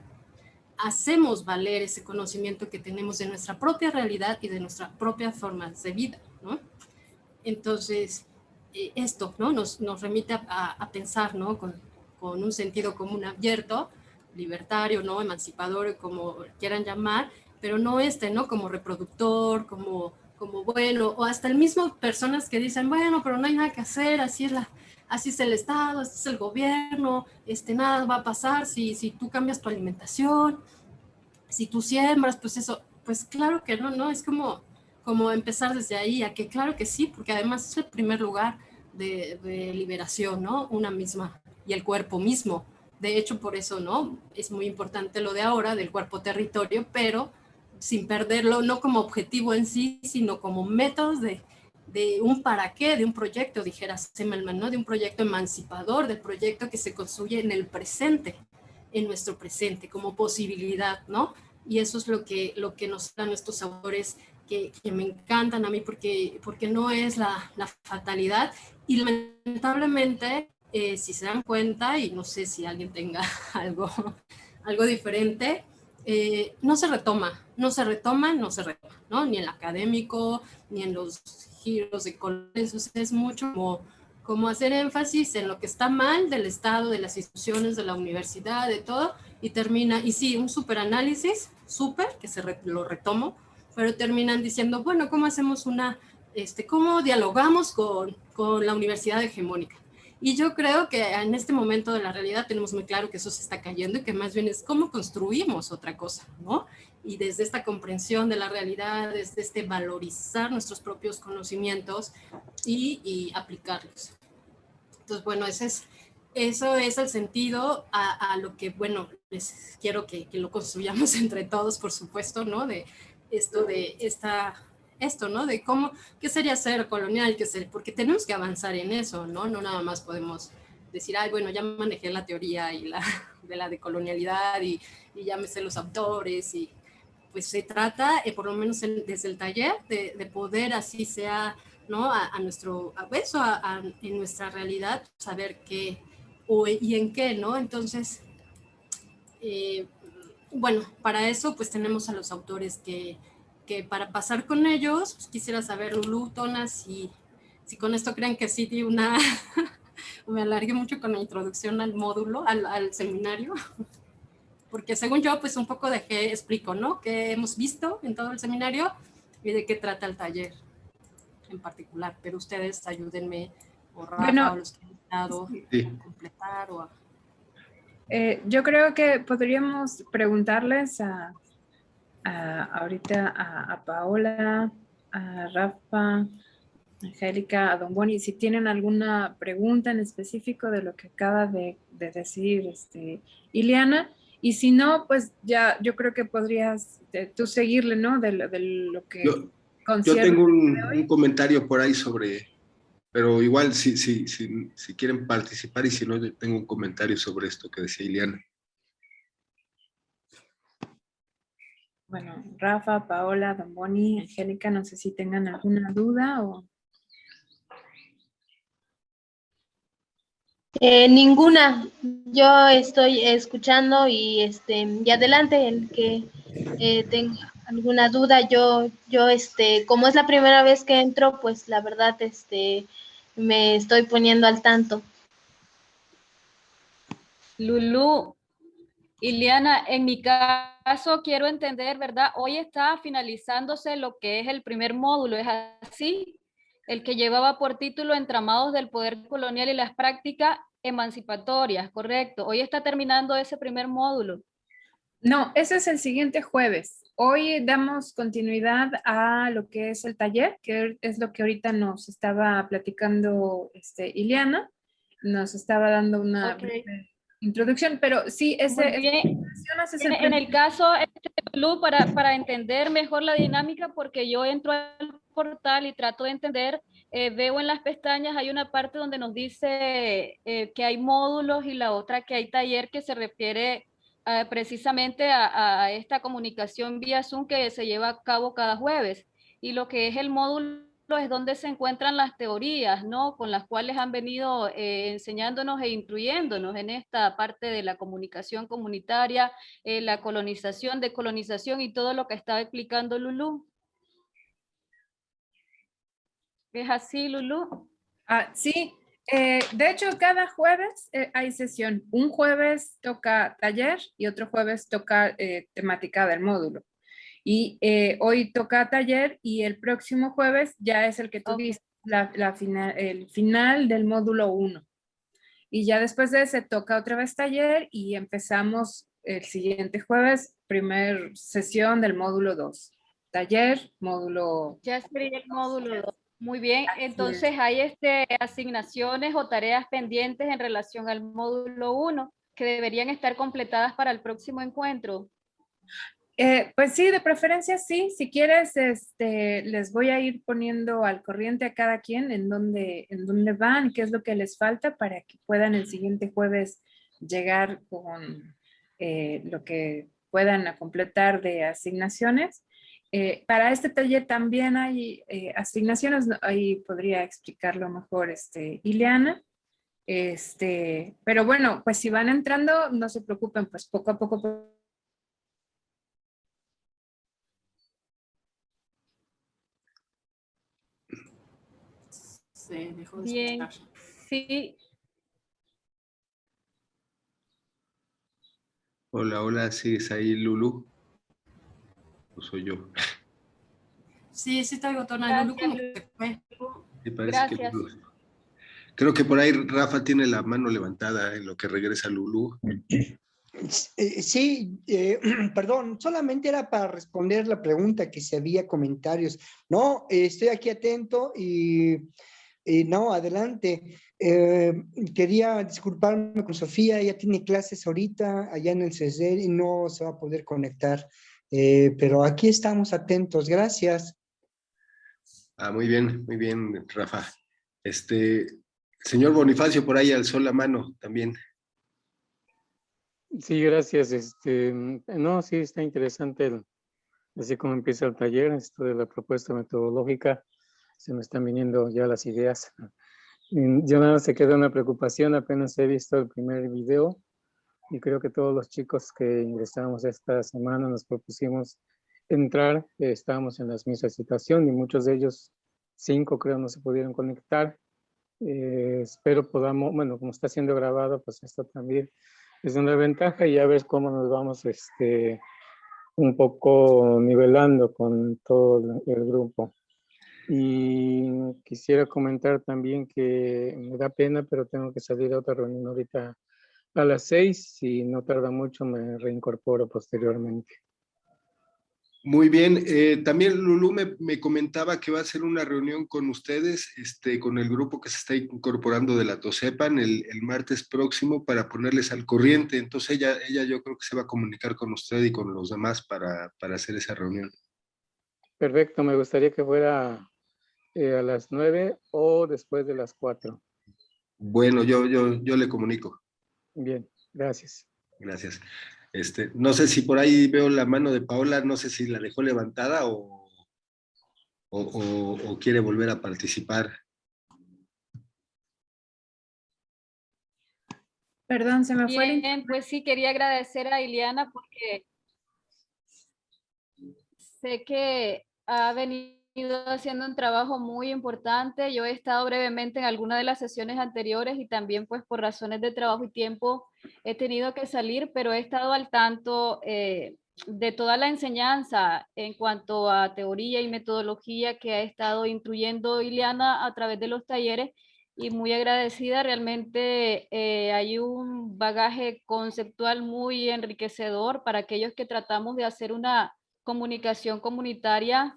Speaker 1: hacemos valer ese conocimiento que tenemos de nuestra propia realidad y de nuestra propia forma de vida, ¿no? Entonces, eh, esto ¿no? nos, nos remite a, pensar ¿no? Con, con, un sentido común abierto, libertario, ¿no? emancipador, como quieran llamar, pero no este, ¿no? como reproductor, como, como bueno, o hasta el mismo personas que dicen, bueno, pero no hay nada que hacer, así es, la, así es el Estado, así es el gobierno, este, nada va a pasar si, si tú cambias tu alimentación, si tú siembras, pues eso, pues claro que no, ¿no? Es como, como empezar desde ahí, a que claro que sí, porque además es el primer lugar de, liberación, ¿no? Una misma y el cuerpo mismo. De hecho, por eso, ¿no? Es muy importante lo de ahora del cuerpo territorio, pero sin perderlo no como objetivo en sí, sino como métodos de, de un para qué, de un proyecto, dijera Semmelman, ¿no? De un proyecto emancipador, del proyecto que se construye en el presente, en nuestro presente, como posibilidad, ¿no? Y eso es lo que, lo que nos dan estos autores que, que, me encantan a mí porque, porque no es la, la fatalidad y lamentablemente, eh, si se dan cuenta, y no sé si alguien tenga algo, algo diferente, eh, no se retoma, no se retoma, no se retoma, ¿no? Ni en el académico, ni en los giros de colores, es mucho como, como hacer énfasis en lo que está mal del Estado, de las instituciones, de la universidad, de todo, y termina, y sí, un superanálisis, súper, que se lo retomo, pero terminan diciendo, bueno, ¿cómo hacemos una este, cómo dialogamos con, con la universidad hegemónica. Y yo creo que en este momento de la realidad tenemos muy claro que eso se está cayendo y que más bien es cómo construimos otra cosa, ¿no? Y desde esta comprensión de la realidad, desde este valorizar nuestros propios conocimientos y, y aplicarlos. Entonces, bueno, ese es, eso es el sentido a, a, lo que, bueno, les quiero que, que lo construyamos entre todos, por supuesto, ¿no? De esto de esta esto, ¿no? De cómo, qué sería ser colonial, qué ser, porque tenemos que avanzar en eso, ¿no? No nada más podemos decir, ay, bueno, ya manejé la teoría y la, de la decolonialidad y, y ya me sé los autores y pues se trata, eh, por lo menos desde el taller, de, de, poder así sea, ¿no? A, a nuestro, a eso, a, en nuestra realidad, saber qué, o, y en qué, ¿no? Entonces, eh, bueno, para eso pues tenemos a los autores que, que para pasar con ellos, pues, quisiera saber, Lulu, Tona, si, si con esto creen que sí di una, me alargué mucho con la introducción al módulo, al, al seminario, porque según yo pues un poco de qué explico, ¿no? ¿Qué hemos visto en todo el seminario y de qué trata el taller en particular, pero ustedes ayúdenme o Rafa, o los que han estado a completar o a
Speaker 3: eh, yo creo que podríamos preguntarles a, ahorita a, Paola, a Rafa, a Angélica, a Don Boni, si tienen alguna pregunta en específico de lo que acaba de, decir este, Ileana. Y si no, pues ya yo creo que podrías eh, tú seguirle, ¿no? De, lo que...
Speaker 2: Yo, yo tengo un comentario por ahí sobre pero igual, si, si, si, si quieren participar y si no, tengo un comentario sobre esto que decía Ileana.
Speaker 3: Bueno, Rafa, Paola, Don Boni, Angélica, no sé si tengan alguna duda o...
Speaker 4: Eh, ninguna. Yo estoy escuchando y este y adelante el que eh, tenga alguna duda. Yo yo este como es la primera vez que entro, pues la verdad este me estoy poniendo al tanto.
Speaker 5: Lulu, Iliana, en mi caso quiero entender, ¿verdad? Hoy está finalizándose lo que es el primer módulo, ¿es así? El que llevaba por título Entramados del Poder Colonial y las Prácticas Emancipatorias, correcto. Hoy está terminando ese primer módulo.
Speaker 3: No, ese es el siguiente jueves. Hoy damos continuidad a lo que es el taller, que es lo que ahorita nos estaba platicando este, Ileana. Nos estaba dando una introducción, pero sí, ese,
Speaker 5: en, el caso, este, para, para entender mejor la dinámica, porque yo entro al portal y trato de entender, eh, veo en las pestañas, hay una parte donde nos dice eh, que hay módulos y la otra que hay taller que se refiere eh, precisamente a, esta comunicación vía Zoom que se lleva a cabo cada jueves. Y lo que es el módulo es donde se encuentran las teorías, ¿no? Con las cuales han venido eh, enseñándonos e instruyéndonos en esta parte de la comunicación comunitaria, eh, la colonización, decolonización y todo lo que estaba explicando Lulú. ¿Es así, Lulú?
Speaker 3: Ah, sí, eh, de hecho, cada jueves eh, hay sesión. Un jueves toca taller y otro jueves toca eh, temática del módulo. Y hoy toca taller y el próximo jueves ya es el que tú la, final, el final del módulo 1. Y ya después de ese toca otra vez taller y empezamos el siguiente jueves, primer sesión del módulo 2. Taller, módulo...
Speaker 5: Ya sería el módulo 2. Muy bien, entonces hay este, asignaciones o tareas pendientes en relación al módulo 1 que deberían estar completadas para el próximo encuentro.
Speaker 3: Eh, pues sí, de preferencia sí. Si quieres, este, les voy a ir poniendo al corriente a cada quien en dónde, en dónde van, qué es lo que les falta para que puedan el siguiente jueves llegar con eh, lo que puedan completar de asignaciones. Eh, para este taller también hay eh, asignaciones, ahí podría explicarlo mejor este, Ileana. Este, pero bueno, pues si van entrando, no se preocupen, pues poco a poco.
Speaker 5: Bien, sí.
Speaker 2: Hola, hola, ¿sigues ahí, Lulu? Soy yo.
Speaker 1: Sí, sí traigo Tona Lulu como
Speaker 5: Gracias.
Speaker 2: creo que por ahí Rafa tiene la mano levantada en lo que regresa Lulu.
Speaker 6: Eh, sí, eh, perdón, solamente era para responder la pregunta que si había comentarios. No, estoy aquí atento y, no, adelante. Eh, quería disculparme con Sofía, ella tiene clases ahorita allá en el CESER y no se va a poder conectar. Eh, pero aquí estamos atentos, gracias.
Speaker 2: Ah, muy bien, muy bien, Rafa. Este, señor Bonifacio por ahí alzó la mano también.
Speaker 7: Sí, gracias. Este, no, sí, está interesante así como empieza el taller, esto de la propuesta metodológica, se me están viniendo ya las ideas. Mm, Yo nada más se queda una preocupación, apenas he visto el primer video y creo que todos los chicos que ingresamos esta semana nos propusimos entrar, eh, estábamos en la misma situación y muchos de ellos, cinco creo, no se pudieron conectar. Eh, espero podamos, bueno, como está siendo grabado, pues esto también es una ventaja y ya ver cómo nos vamos este, un poco nivelando con todo el grupo. Y quisiera comentar también que me da pena, pero tengo que salir a otra reunión ahorita a las seis. Si no tarda mucho, me reincorporo posteriormente.
Speaker 2: Muy bien, eh, también Lulú me, me comentaba que va a hacer una reunión con ustedes, este, con el grupo que se está incorporando de la TOSEPAN el, el martes próximo para ponerles al corriente. Entonces ella, ella yo creo que se va a comunicar con usted y con los demás para, para hacer esa reunión.
Speaker 7: Perfecto, me gustaría que fuera eh, a las nueve o después de las cuatro.
Speaker 2: Bueno, yo, yo, yo le comunico.
Speaker 7: Bien, gracias.
Speaker 2: Gracias. Este, no sé si por ahí veo la mano de Paola, no sé si la dejó levantada o, o, o- o quiere volver a participar.
Speaker 3: Perdón, se me fue el
Speaker 5: Bien, pues sí, quería agradecer a Ileana porque sé que ha venido haciendo un trabajo muy importante. Yo he estado brevemente en alguna de las sesiones anteriores y también pues por razones de trabajo y tiempo he tenido que salir, pero he estado al tanto eh, de toda la enseñanza en cuanto a teoría y metodología que ha estado instruyendo Ileana a través de los talleres y muy agradecida. Realmente eh, hay un bagaje conceptual muy enriquecedor para aquellos que tratamos de hacer una comunicación comunitaria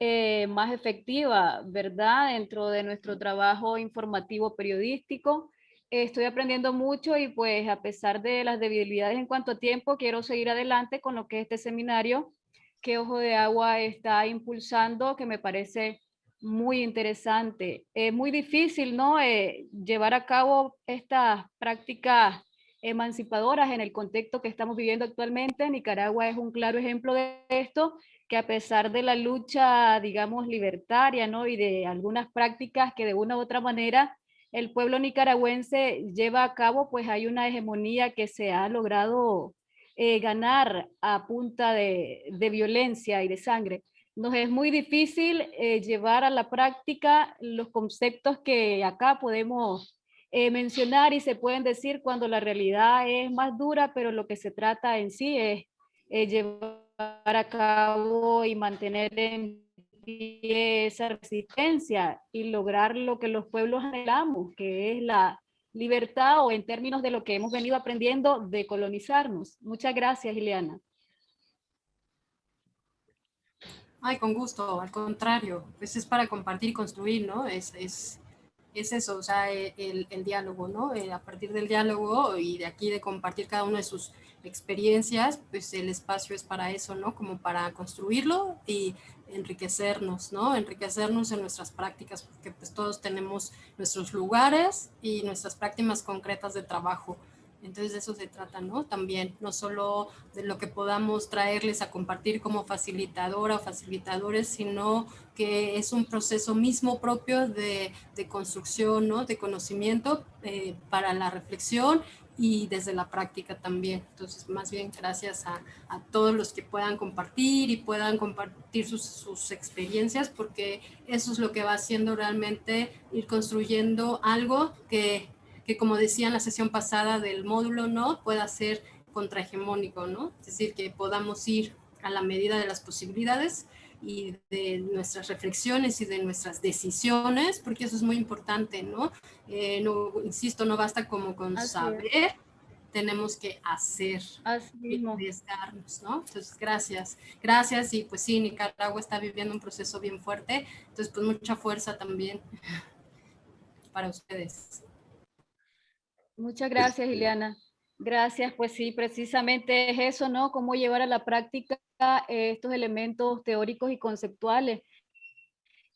Speaker 5: eh, más efectiva, ¿verdad? Dentro de nuestro trabajo informativo periodístico. Estoy aprendiendo mucho y pues a pesar de las debilidades en cuanto a tiempo, quiero seguir adelante con lo que es este seminario que Ojo de Agua está impulsando, que me parece muy interesante. Es muy difícil, ¿no? Eh, llevar a cabo estas prácticas emancipadoras en el contexto que estamos viviendo actualmente. Nicaragua es un claro ejemplo de esto, que a pesar de la lucha, digamos, libertaria, ¿no? Y de algunas prácticas que de una u otra manera el pueblo nicaragüense lleva a cabo, pues hay una hegemonía que se ha logrado eh, ganar a punta de, violencia y de sangre nos es muy difícil eh, llevar a la práctica los conceptos que acá podemos eh, mencionar y se pueden decir cuando la realidad es más dura, pero lo que se trata en sí es llevar a cabo y mantener en pie esa resistencia y lograr lo que los pueblos anhelamos, que es la libertad o en términos de lo que hemos venido aprendiendo de colonizarnos. Muchas gracias, Ileana.
Speaker 1: Ay, con gusto, al contrario, pues es para compartir y construir, ¿no? Es, es, es eso, o sea, e, el, el diálogo, ¿no? Eh, a partir del diálogo y de aquí de compartir cada una de sus experiencias, pues el espacio es para eso, ¿no? Como para construirlo y enriquecernos, ¿no? Enriquecernos en nuestras prácticas, porque pues todos tenemos nuestros lugares y nuestras prácticas concretas de trabajo. Entonces de eso se trata, ¿no? También, no solo de lo que podamos traerles a compartir como facilitadora o facilitadores, sino que es un proceso mismo propio de, de construcción, ¿no? De conocimiento eh, para la reflexión y desde la práctica también. Entonces, más bien gracias a, a todos los que puedan compartir y puedan compartir sus, sus, experiencias, porque eso es lo que va haciendo realmente ir construyendo algo que que como decía en la sesión pasada del módulo, ¿no? Pueda ser contrahegemónico, ¿no? Es decir, que podamos ir a la medida de las posibilidades y de nuestras reflexiones y de nuestras decisiones, porque eso es muy importante, ¿no? Eh, no insisto, no basta como con Así saber, es. tenemos que hacer, arriesgarnos, ¿no? Entonces, gracias, gracias, y pues sí, Nicaragua está viviendo un proceso bien fuerte, entonces pues mucha fuerza también para ustedes.
Speaker 5: Muchas gracias, Ileana. Gracias, pues sí, precisamente es eso, ¿no? Cómo llevar a la práctica estos elementos teóricos y conceptuales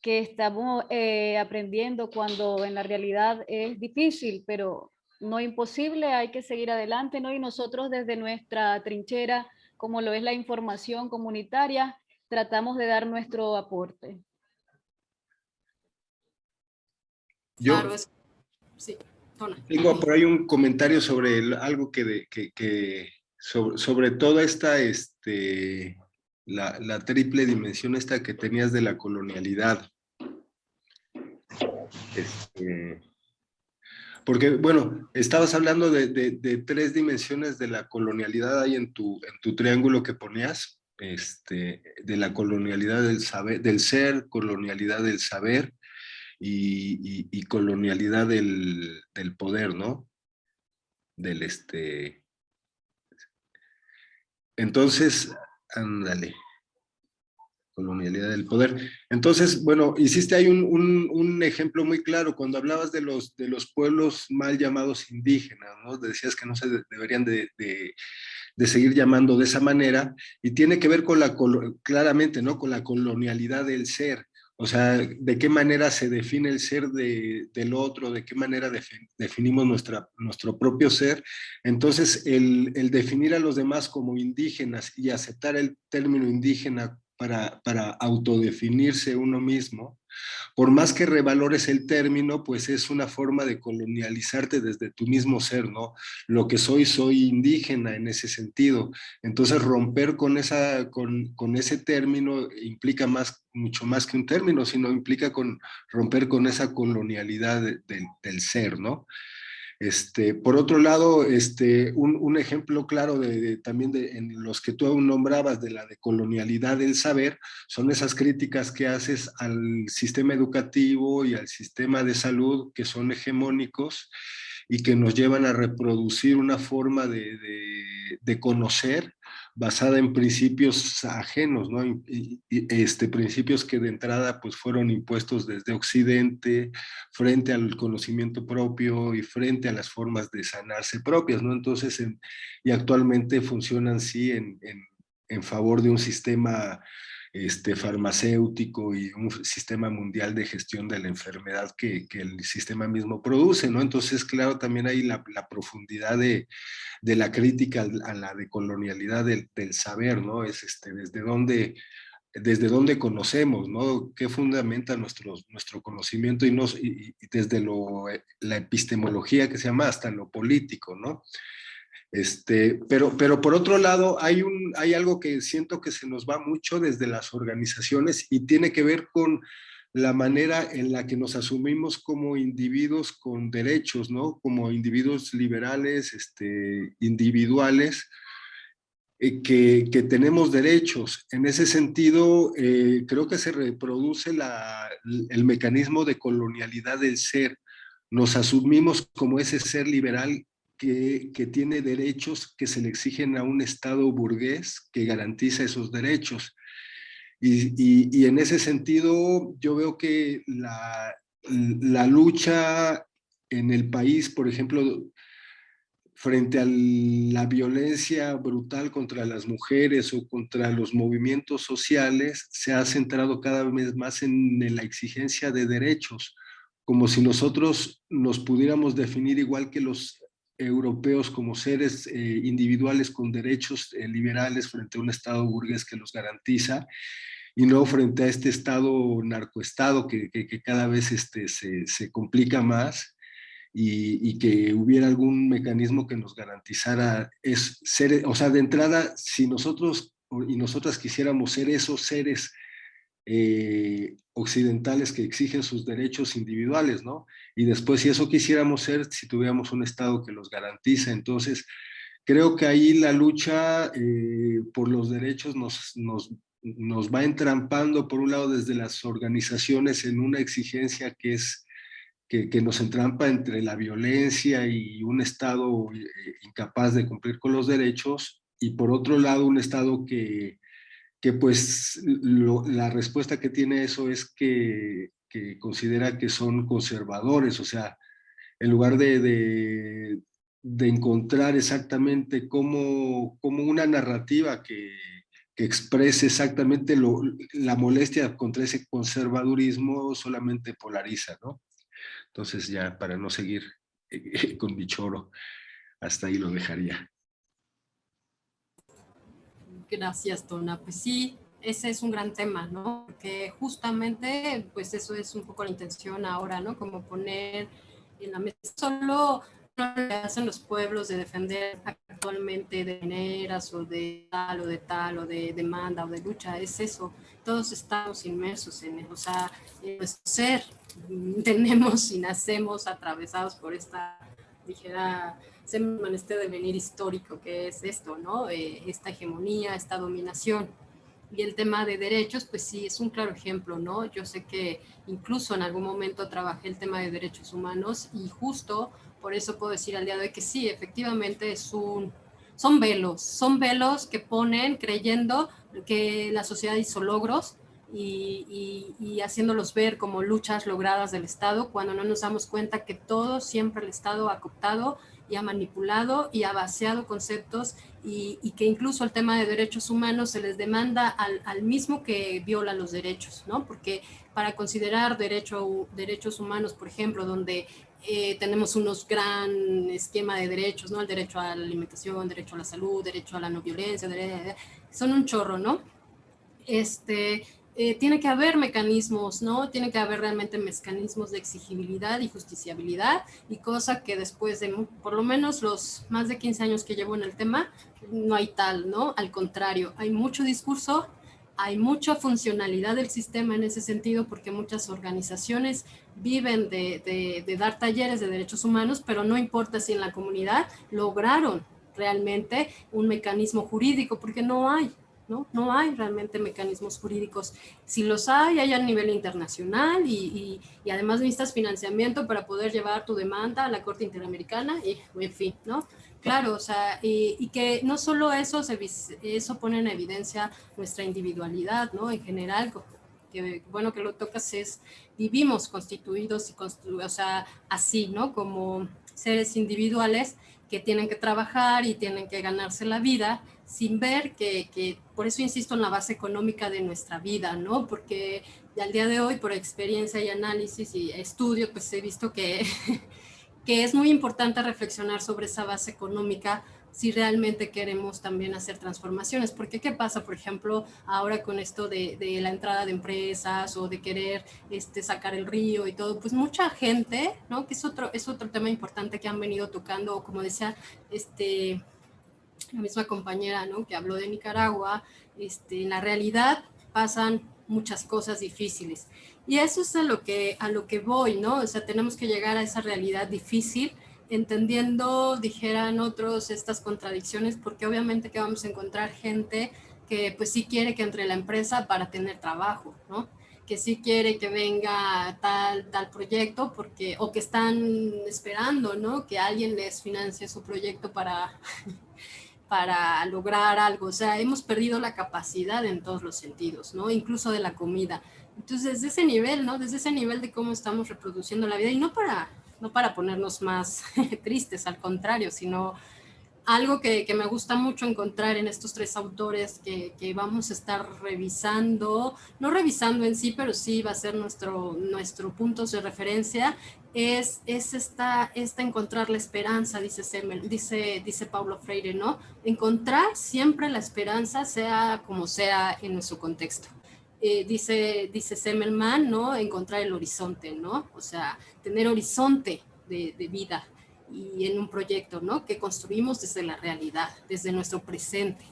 Speaker 5: que estamos eh, aprendiendo cuando en la realidad es difícil, pero no imposible, hay que seguir adelante, ¿no? Y nosotros desde nuestra trinchera, como lo es la información comunitaria, tratamos de dar nuestro aporte.
Speaker 2: Yo,
Speaker 1: Claro, es Sí,
Speaker 2: Tengo por ahí un comentario sobre algo que, sobre, toda esta, este, la, triple dimensión esta que tenías de la colonialidad. Este, porque, bueno, estabas hablando de, de, tres dimensiones de la colonialidad ahí en tu, en tu triángulo que ponías, este, de la colonialidad del, saber, del ser, colonialidad del saber y, colonialidad del, del, poder, ¿no? Del este... Entonces, ándale colonialidad del poder. Entonces, bueno, hiciste ahí un, un, ejemplo muy claro cuando hablabas de los, de los pueblos mal llamados indígenas, ¿no? Decías que no se deberían de, de, de, seguir llamando de esa manera y tiene que ver con la, claramente, ¿no? Con la colonialidad del ser. O sea, de qué manera se define el ser de, del otro, de qué manera definimos nuestra, nuestro propio ser. Entonces, el, el definir a los demás como indígenas y aceptar el término indígena para, autodefinirse uno mismo, por más que revalores el término, pues es una forma de colonializarte desde tu mismo ser, ¿no? Lo que soy, soy indígena en ese sentido. Entonces romper con, esa, con, con ese término implica más, mucho más que un término, sino implica con, romper con esa colonialidad del ser, ¿no? Este, por otro lado, este, un, ejemplo claro de, también de, en los que tú aún nombrabas de la decolonialidad del saber, son esas críticas que haces al sistema educativo y al sistema de salud que son hegemónicos y que nos llevan a reproducir una forma de, de conocer basada en principios ajenos, ¿no? este, principios que de entrada pues fueron impuestos desde Occidente frente al conocimiento propio y frente a las formas de sanarse propias, ¿no? Entonces, y actualmente funcionan sí en, en, en favor de un sistema este, farmacéutico y un sistema mundial de gestión de la enfermedad que, que el sistema mismo produce, ¿no? Entonces, claro, también hay la, la profundidad de, de, la crítica a la decolonialidad del, del saber, ¿no? Es este, desde dónde desde dónde conocemos, ¿no? ¿Qué fundamenta nuestro, nuestro conocimiento y, desde lo, la epistemología que se llama hasta lo político, ¿no? Este, pero, pero por otro lado, hay, un, hay algo que siento que se nos va mucho desde las organizaciones y tiene que ver con la manera en la que nos asumimos como individuos con derechos, ¿no? Como individuos liberales, este, individuales, eh, que, que, tenemos derechos. En ese sentido, eh, creo que se reproduce la, el mecanismo de colonialidad del ser. Nos asumimos como ese ser liberal que, tiene derechos que se le exigen a un Estado burgués que garantiza esos derechos. Y, en ese sentido, yo veo que la, la, lucha en el país, por ejemplo, frente a la violencia brutal contra las mujeres o contra los movimientos sociales, se ha centrado cada vez más en la exigencia de derechos, como si nosotros nos pudiéramos definir igual que los europeos como seres eh, individuales con derechos eh, liberales frente a un Estado burgués que los garantiza y no frente a este Estado narcoestado que, que, cada vez este, se, se complica más y, y, que hubiera algún mecanismo que nos garantizara es ser, o sea, de entrada, si nosotros y nosotras quisiéramos ser esos seres eh, occidentales que exigen sus derechos individuales, ¿no? Y después, si eso quisiéramos ser, si tuviéramos un Estado que los garantiza, entonces, creo que ahí la lucha eh, por los derechos nos, nos, nos va entrampando, por un lado, desde las organizaciones en una exigencia que es que, nos entrampa entre la violencia y un Estado eh, incapaz de cumplir con los derechos, y por otro lado un Estado que, que pues la respuesta que tiene eso es que, considera que son conservadores, o sea, en lugar de, encontrar exactamente cómo, una narrativa que, exprese exactamente la molestia contra ese conservadurismo solamente polariza, ¿no? Entonces ya para no seguir con mi choro, hasta ahí lo dejaría.
Speaker 1: Gracias, Tona. Pues sí, ese es un gran tema, ¿no? Porque justamente, pues eso es un poco la intención ahora, ¿no? Como poner en la mesa. Solo no le hacen los pueblos de defender actualmente de mineras o de tal o de tal o de demanda o de lucha, es eso. Todos estamos inmersos en eso, o sea, en nuestro ser tenemos y nacemos atravesados por esta, dijera, este devenir histórico que es esto, ¿no? Eh, esta hegemonía, esta dominación. Y el tema de derechos, pues sí, es un claro ejemplo, ¿no? Yo sé que incluso en algún momento trabajé el tema de derechos humanos y justo por eso puedo decir al día de hoy que sí, efectivamente es un, son velos, son velos que ponen creyendo que la sociedad hizo logros y, y, haciéndolos ver como luchas logradas del Estado, cuando no nos damos cuenta que todo siempre el Estado ha cooptado y ha manipulado y ha vaciado conceptos y, y, que incluso el tema de derechos humanos se les demanda al, al, mismo que viola los derechos, ¿no? Porque para considerar derecho, derechos humanos, por ejemplo, donde eh, tenemos unos gran esquema de derechos, ¿no? El derecho a la alimentación, derecho a la salud, derecho a la no violencia, son un chorro, ¿no? Este, eh, tiene que haber mecanismos, ¿no? Tiene que haber realmente mecanismos de exigibilidad y justiciabilidad y cosa que después de por lo menos los más de 15 años que llevo en el tema, no hay tal, ¿no? Al contrario, hay mucho discurso, hay mucha funcionalidad del sistema en ese sentido porque muchas organizaciones viven de, dar talleres de derechos humanos, pero no importa si en la comunidad lograron realmente un mecanismo jurídico, porque no hay, ¿no? No hay realmente mecanismos jurídicos. Si los hay, hay a nivel internacional y, y, además necesitas financiamiento para poder llevar tu demanda a la Corte Interamericana y, en fin, ¿no? Claro, o sea, y, que no solo eso, eso pone en evidencia nuestra individualidad, ¿no? En general, que bueno que lo tocas es, vivimos constituidos y construidos, o sea, así, ¿no? Como seres individuales que tienen que trabajar y tienen que ganarse la vida sin ver que, que, por eso insisto en la base económica de nuestra vida, ¿no? Porque al día de hoy, por experiencia y análisis y estudio, pues he visto que que es muy importante reflexionar sobre esa base económica si realmente queremos también hacer transformaciones. Porque ¿qué pasa, por ejemplo, ahora con esto de, de, la entrada de empresas o de querer este, sacar el río y todo? Pues mucha gente, ¿no? Que es otro, es otro tema importante que han venido tocando, como decía este, la misma compañera, ¿no? Que habló de Nicaragua, este, en la realidad pasan muchas cosas difíciles. Y eso es a lo, que, a lo que voy, ¿no? O sea, tenemos que llegar a esa realidad difícil, entendiendo, dijeran otros, estas contradicciones, porque obviamente que vamos a encontrar gente que pues sí quiere que entre la empresa para tener trabajo, ¿no? que sí quiere que venga tal, tal proyecto, porque, o que están esperando, ¿no? Que alguien les financie su proyecto para, para lograr algo. O sea, hemos perdido la capacidad en todos los sentidos, ¿no? Incluso de la comida. Entonces, desde ese nivel, ¿no? Desde ese nivel de cómo estamos reproduciendo la vida y no para, no para ponernos más tristes, al contrario, sino algo que, me gusta mucho encontrar en estos tres autores que, que, vamos a estar revisando, no revisando en sí, pero sí va a ser nuestro, nuestro punto de referencia, es, es esta, esta encontrar la esperanza, dice, Semel, dice, dice Pablo Freire, ¿no? Encontrar siempre la esperanza, sea como sea en nuestro contexto. Eh, dice, dice Semmelman, ¿no? Encontrar el horizonte, ¿no? O sea, tener horizonte de, de, vida y en un proyecto, ¿no? Que construimos desde la realidad, desde nuestro presente.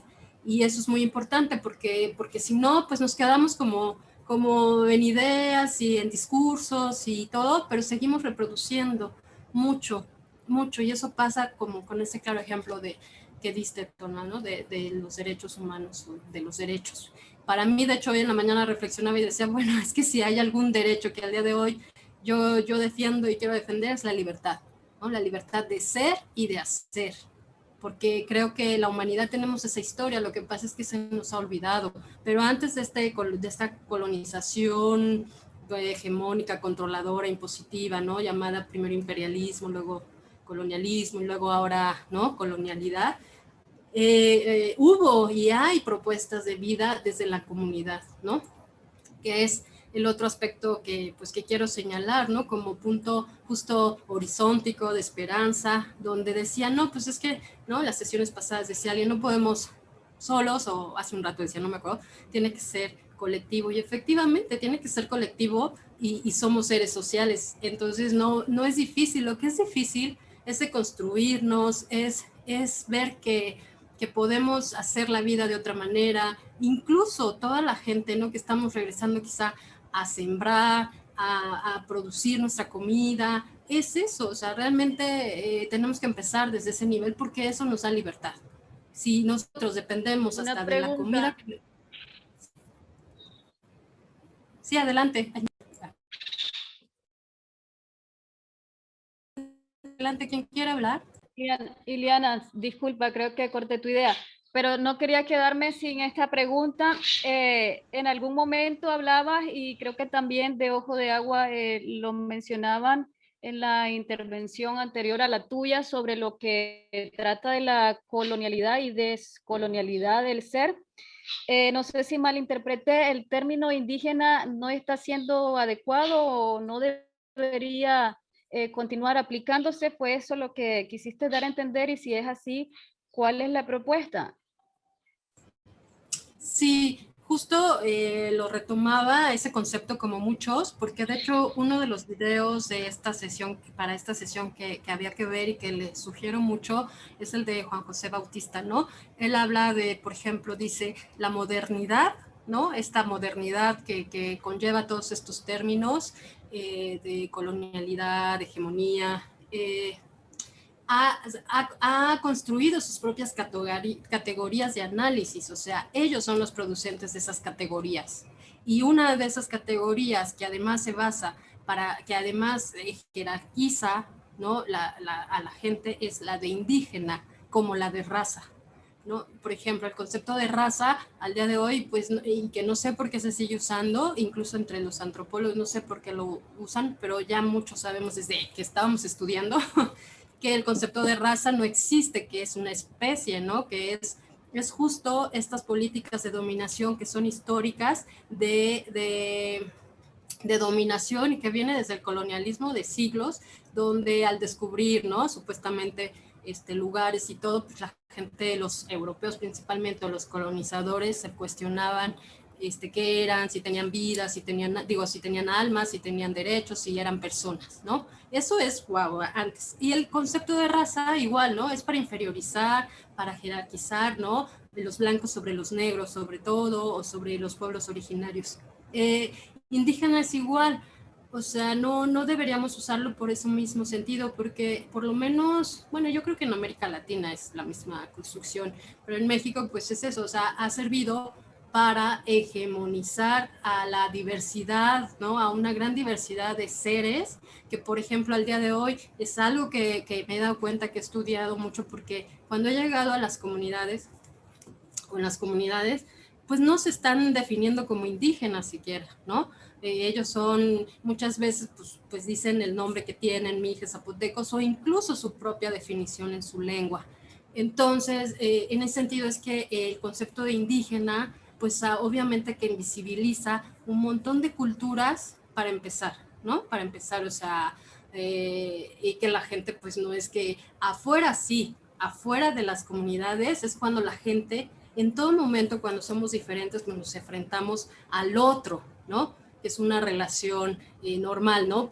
Speaker 1: Y eso es muy importante porque, porque si no, pues nos quedamos como, como en ideas y en discursos y todo, pero seguimos reproduciendo mucho, mucho. Y eso pasa como con ese claro ejemplo de que diste, ¿no? De, de los derechos humanos, de los derechos para mí, de hecho, hoy en la mañana reflexionaba y decía, bueno, es que si hay algún derecho que al día de hoy yo, yo defiendo y quiero defender es la libertad, ¿no? La libertad de ser y de hacer, porque creo que la humanidad tenemos esa historia, lo que pasa es que se nos ha olvidado, pero antes de, este, de esta colonización hegemónica, controladora, impositiva, ¿no? Llamada primero imperialismo, luego colonialismo y luego ahora, ¿no? Colonialidad, eh, eh, hubo y hay propuestas de vida desde la comunidad, ¿no? Que es el otro aspecto que, pues, que quiero señalar, ¿no? Como punto justo horizontico de esperanza, donde decía, no, pues es que, ¿no? Las sesiones pasadas decía alguien, no podemos solos, o hace un rato decía, no me acuerdo, tiene que ser colectivo y efectivamente tiene que ser colectivo y, somos seres sociales, entonces no, no es difícil, lo que es difícil es de construirnos, es, es ver que, que podemos hacer la vida de otra manera, incluso toda la gente ¿no? que estamos regresando quizá a sembrar, a, a producir nuestra comida, es eso, o sea, realmente eh, tenemos que empezar desde ese nivel porque eso nos da libertad. Si nosotros dependemos hasta de la comida... Sí, adelante. Adelante, ¿quién quiere hablar?
Speaker 5: Iliana, disculpa, creo que corté tu idea, pero no quería quedarme sin esta pregunta. Eh, en algún momento hablabas, y creo que también de Ojo de Agua eh, lo mencionaban en la intervención anterior a la tuya, sobre lo que trata de la colonialidad y descolonialidad del ser. Eh, no sé si malinterpreté, el término indígena no está siendo adecuado o no debería eh, continuar aplicándose. ¿Fue eso lo que quisiste dar a entender? Y si es así, ¿cuál es la propuesta?
Speaker 1: Sí, justo eh, lo retomaba ese concepto como muchos, porque de hecho uno de los videos de esta sesión, para esta sesión que, que, había que ver y que le sugiero mucho, es el de Juan José Bautista, ¿no? Él habla de, por ejemplo, dice, la modernidad, ¿no? Esta modernidad que, que conlleva todos estos términos eh, de colonialidad, de hegemonía, eh, ha, construido sus propias categorías de análisis, o sea, ellos son los producentes de esas categorías. Y una de esas categorías que además se basa para que además jerarquiza ¿no? a la gente es la de indígena como la de raza. ¿No? Por ejemplo, el concepto de raza al día de hoy, pues, y que no sé por qué se sigue usando, incluso entre los antropólogos, no sé por qué lo usan, pero ya muchos sabemos desde que estábamos estudiando que el concepto de raza no existe, que es una especie, ¿no? Que es, es justo estas políticas de dominación que son históricas de, de, de dominación y que viene desde el colonialismo de siglos, donde al descubrir, ¿no? Supuestamente este, lugares y todo, pues la gente, los europeos principalmente, o los colonizadores, se cuestionaban este, qué eran, si tenían vida, si tenían, digo, si tenían almas, si tenían derechos, si eran personas, ¿no? Eso es, wow, antes. Y el concepto de raza igual, ¿no? Es para inferiorizar, para jerarquizar, ¿no? Los blancos sobre los negros, sobre todo, o sobre los pueblos originarios. Eh, indígena es igual, o sea, no, no deberíamos usarlo por ese mismo sentido, porque por lo menos, bueno, yo creo que en América Latina es la misma construcción, pero en México pues es eso, o sea, ha servido para hegemonizar a la diversidad, ¿no? a una gran diversidad de seres, que por ejemplo al día de hoy es algo que, que, me he dado cuenta que he estudiado mucho porque cuando he llegado a las comunidades, o en las comunidades, pues no se están definiendo como indígenas siquiera, ¿no? Eh, ellos son, muchas veces, pues, pues dicen el nombre que tienen, mijes zapotecos, o incluso su propia definición en su lengua. Entonces, eh, en ese sentido es que el concepto de indígena pues ah, obviamente que invisibiliza un montón de culturas para empezar, ¿no? Para empezar, o sea, eh, y que la gente pues no es que afuera sí, afuera de las comunidades es cuando la gente, en todo momento cuando somos diferentes, cuando nos enfrentamos al otro, ¿no? Es una relación eh, normal, ¿no?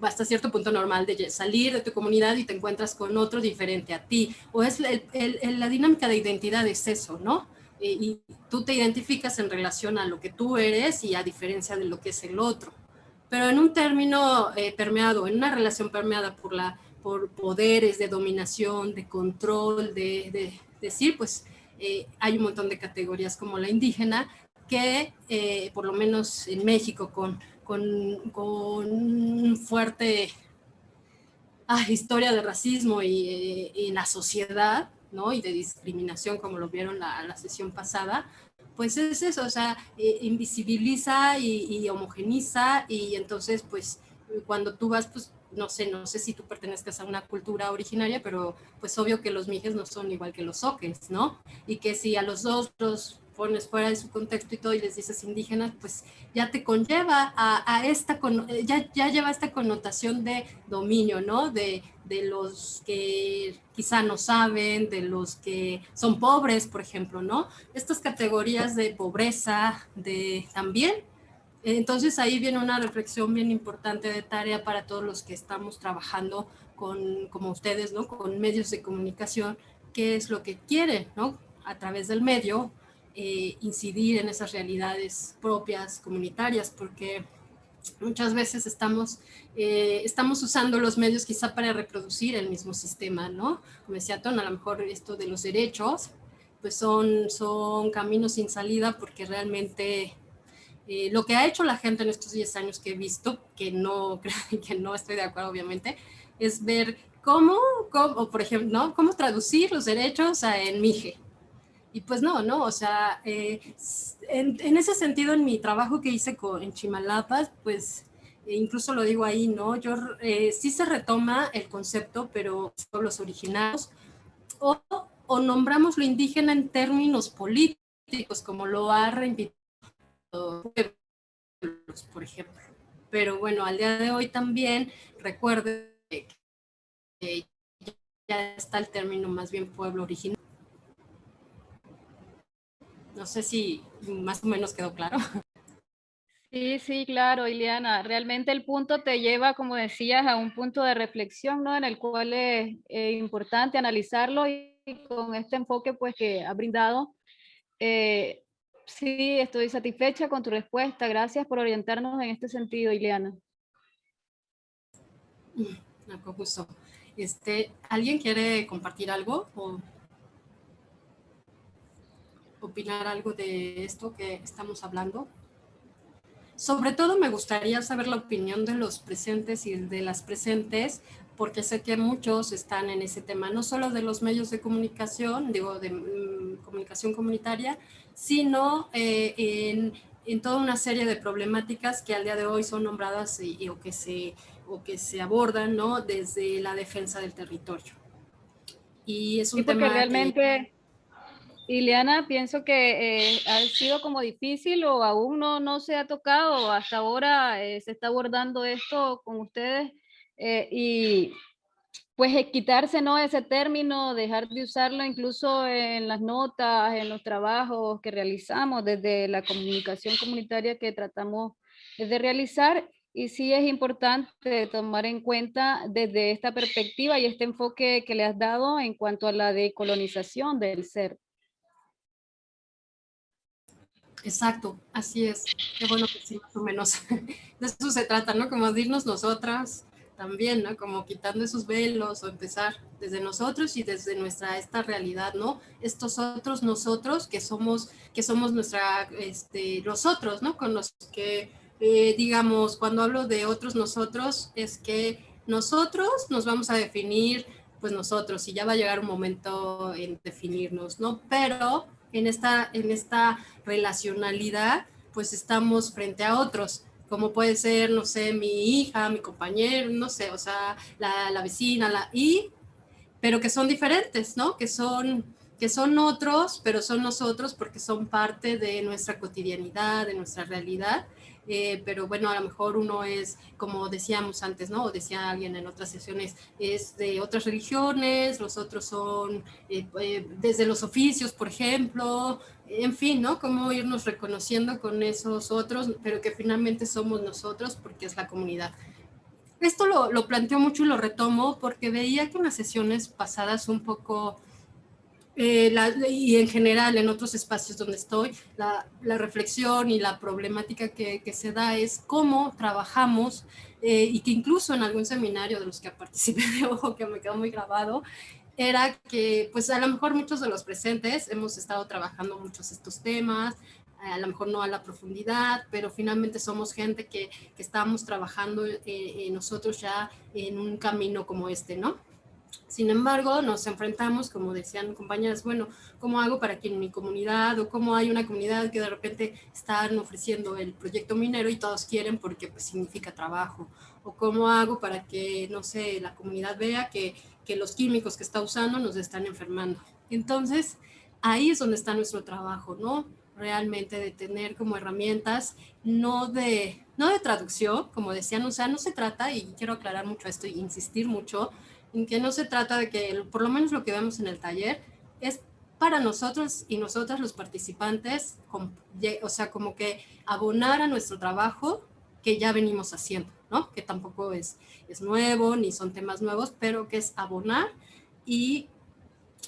Speaker 1: hasta cierto punto normal de salir de tu comunidad y te encuentras con otro diferente a ti. O es la dinámica de identidad es eso, ¿no? Eh, y tú te identificas en relación a lo que tú eres y a diferencia de lo que es el otro. Pero en un término eh, permeado, en una relación permeada por, la, por poderes de dominación, de control, de, decir, pues eh, hay un montón de categorías como la indígena que, por lo menos en México, con, con, con un fuerte ah, historia de racismo y en la sociedad, ¿no? y de discriminación, como lo vieron la, la sesión pasada, pues es eso, o sea, eh, invisibiliza y, homogeniza y entonces, pues, cuando tú vas, pues, no sé, no sé si tú pertenezcas a una cultura originaria, pero pues obvio que los mijes no son igual que los soques, ¿no? Y que si a los otros pones fuera de su contexto y todo y les dices indígenas, pues ya te conlleva a, esta, ya, ya lleva esta connotación de dominio, ¿no? De, de los que quizá no saben, de los que son pobres, por ejemplo, ¿no? Estas categorías de pobreza, de también. Entonces ahí viene una reflexión bien importante de tarea para todos los que estamos trabajando con, como ustedes, ¿no? Con medios de comunicación, qué es lo que quieren, ¿no? A través del medio, eh, incidir en esas realidades propias, comunitarias, porque muchas veces estamos, eh, estamos usando los medios quizá para reproducir el mismo sistema, ¿no? Como decía Ton, a lo mejor esto de los derechos, pues son, son caminos sin salida porque realmente eh, lo que ha hecho la gente en estos 10 años que he visto, que no, que no estoy de acuerdo obviamente, es ver cómo, cómo por ejemplo, ¿no? cómo traducir los derechos en MIGE, y pues no, ¿no? O sea, eh, en, ese sentido, en mi trabajo que hice con, en Chimalapas, pues e incluso lo digo ahí, ¿no? Yo eh, sí se retoma el concepto, pero son los originales, o, o, nombramos lo indígena en términos políticos, como lo ha reivindicado por ejemplo. Pero bueno, al día de hoy también recuerde que ya está el término más bien pueblo original. No sé si más o menos quedó claro.
Speaker 5: Sí, sí, claro, Ileana. Realmente el punto te lleva, como decías, a un punto de reflexión, ¿no? En el cual es importante analizarlo y con este enfoque, pues, que ha brindado. Eh, sí, estoy satisfecha con tu respuesta. Gracias por orientarnos en este sentido, Ileana.
Speaker 1: con gusto. Este, ¿Alguien quiere compartir algo? O opinar algo de esto que estamos hablando. Sobre todo me gustaría saber la opinión de los presentes y de las presentes, porque sé que muchos están en ese tema, no solo de los medios de comunicación, digo, de mm, comunicación comunitaria, sino eh, en, en, toda una serie de problemáticas que al día de hoy son nombradas y, o, que se, o que se abordan ¿no? desde la defensa del territorio. Y es un tema
Speaker 5: realmente... Ileana, pienso que eh, ha sido como difícil o aún no, no se ha tocado, hasta ahora eh, se está abordando esto con ustedes eh, y pues quitarse ¿no? ese término, dejar de usarlo incluso en las notas, en los trabajos que realizamos desde la comunicación comunitaria que tratamos de realizar y sí es importante tomar en cuenta desde esta perspectiva y este enfoque que le has dado en cuanto a la decolonización del ser.
Speaker 1: Exacto, así es. Qué bueno que sí, más o menos. De eso se trata, ¿no? Como de irnos nosotras también, ¿no? Como quitando esos velos o empezar desde nosotros y desde nuestra esta realidad, ¿no? Estos otros nosotros que somos, que somos nuestra, este, los otros, ¿no? Con los que, eh, digamos, cuando hablo de otros nosotros, es que nosotros nos vamos a definir, pues nosotros, y ya va a llegar un momento en definirnos, ¿no? Pero en esta, en esta relacionalidad, pues estamos frente a otros, como puede ser, no sé, mi hija, mi compañero, no sé, o sea, la, la vecina, la, y, pero que son diferentes, ¿no? Que son, que son otros, pero son nosotros porque son parte de nuestra cotidianidad, de nuestra realidad, eh, pero bueno, a lo mejor uno es, como decíamos antes, ¿no? O decía alguien en otras sesiones, es de otras religiones, los otros son eh, eh, desde los oficios, por ejemplo, en fin, ¿no? Cómo irnos reconociendo con esos otros, pero que finalmente somos nosotros porque es la comunidad. Esto lo, lo planteo mucho y lo retomo porque veía que en las sesiones pasadas un poco eh, y en general en otros espacios donde estoy, la, reflexión y la problemática que, se da es cómo trabajamos eh, y que incluso en algún seminario de los que participé de ojo que me quedó muy grabado, era que pues a lo mejor muchos de los presentes hemos estado trabajando muchos estos temas, a lo mejor no a la profundidad, pero finalmente somos gente que, que estamos trabajando eh, nosotros ya en un camino como este, ¿no? Sin embargo, nos enfrentamos, como decían compañeras, bueno, ¿cómo hago para que en mi comunidad o cómo hay una comunidad que de repente están ofreciendo el proyecto minero y todos quieren porque pues, significa trabajo? ¿O cómo hago para que, no sé, la comunidad vea que, que los químicos que está usando nos están enfermando? Entonces, ahí es donde está nuestro trabajo, ¿no? realmente de tener como herramientas, no de, no de traducción, como decían, o sea, no se trata, y quiero aclarar mucho esto y insistir mucho, en que no se trata de que, por lo menos lo que vemos en el taller, es para nosotros y nosotras los participantes, o sea, como que abonar a nuestro trabajo que ya venimos haciendo, ¿no? Que tampoco es, es nuevo, ni son temas nuevos, pero que es abonar y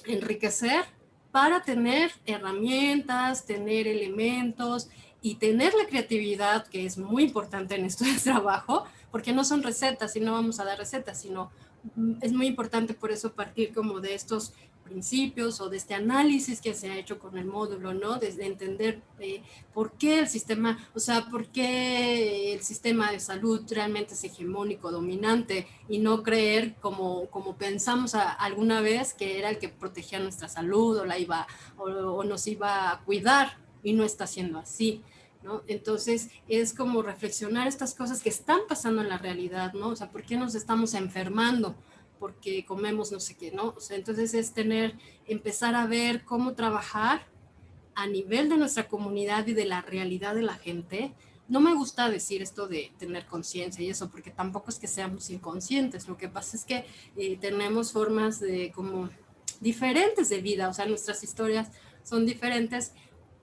Speaker 1: enriquecer para tener herramientas, tener elementos y tener la creatividad, que es muy importante en esto de trabajo, porque no son recetas y no vamos a dar recetas, sino mm, es muy importante por eso partir como de estos principios o de este análisis que se ha hecho con el módulo, ¿no? Desde entender eh, por qué el sistema, o sea, por qué el sistema de salud realmente es hegemónico, dominante, y no creer como, como pensamos alguna vez que era el que protegía nuestra salud o, la iba, o, nos iba a cuidar, y no está siendo así. ¿No? Entonces es como reflexionar estas cosas que están pasando en la realidad, ¿no? O sea, ¿por qué nos estamos enfermando? Porque comemos no sé qué, ¿no? O sea, entonces es tener, empezar a ver cómo trabajar a nivel de nuestra comunidad y de la realidad de la gente. No me gusta decir esto de tener conciencia y eso, porque tampoco es que seamos inconscientes. Lo que pasa es que eh, tenemos formas de como diferentes de vida, o sea, nuestras historias son diferentes,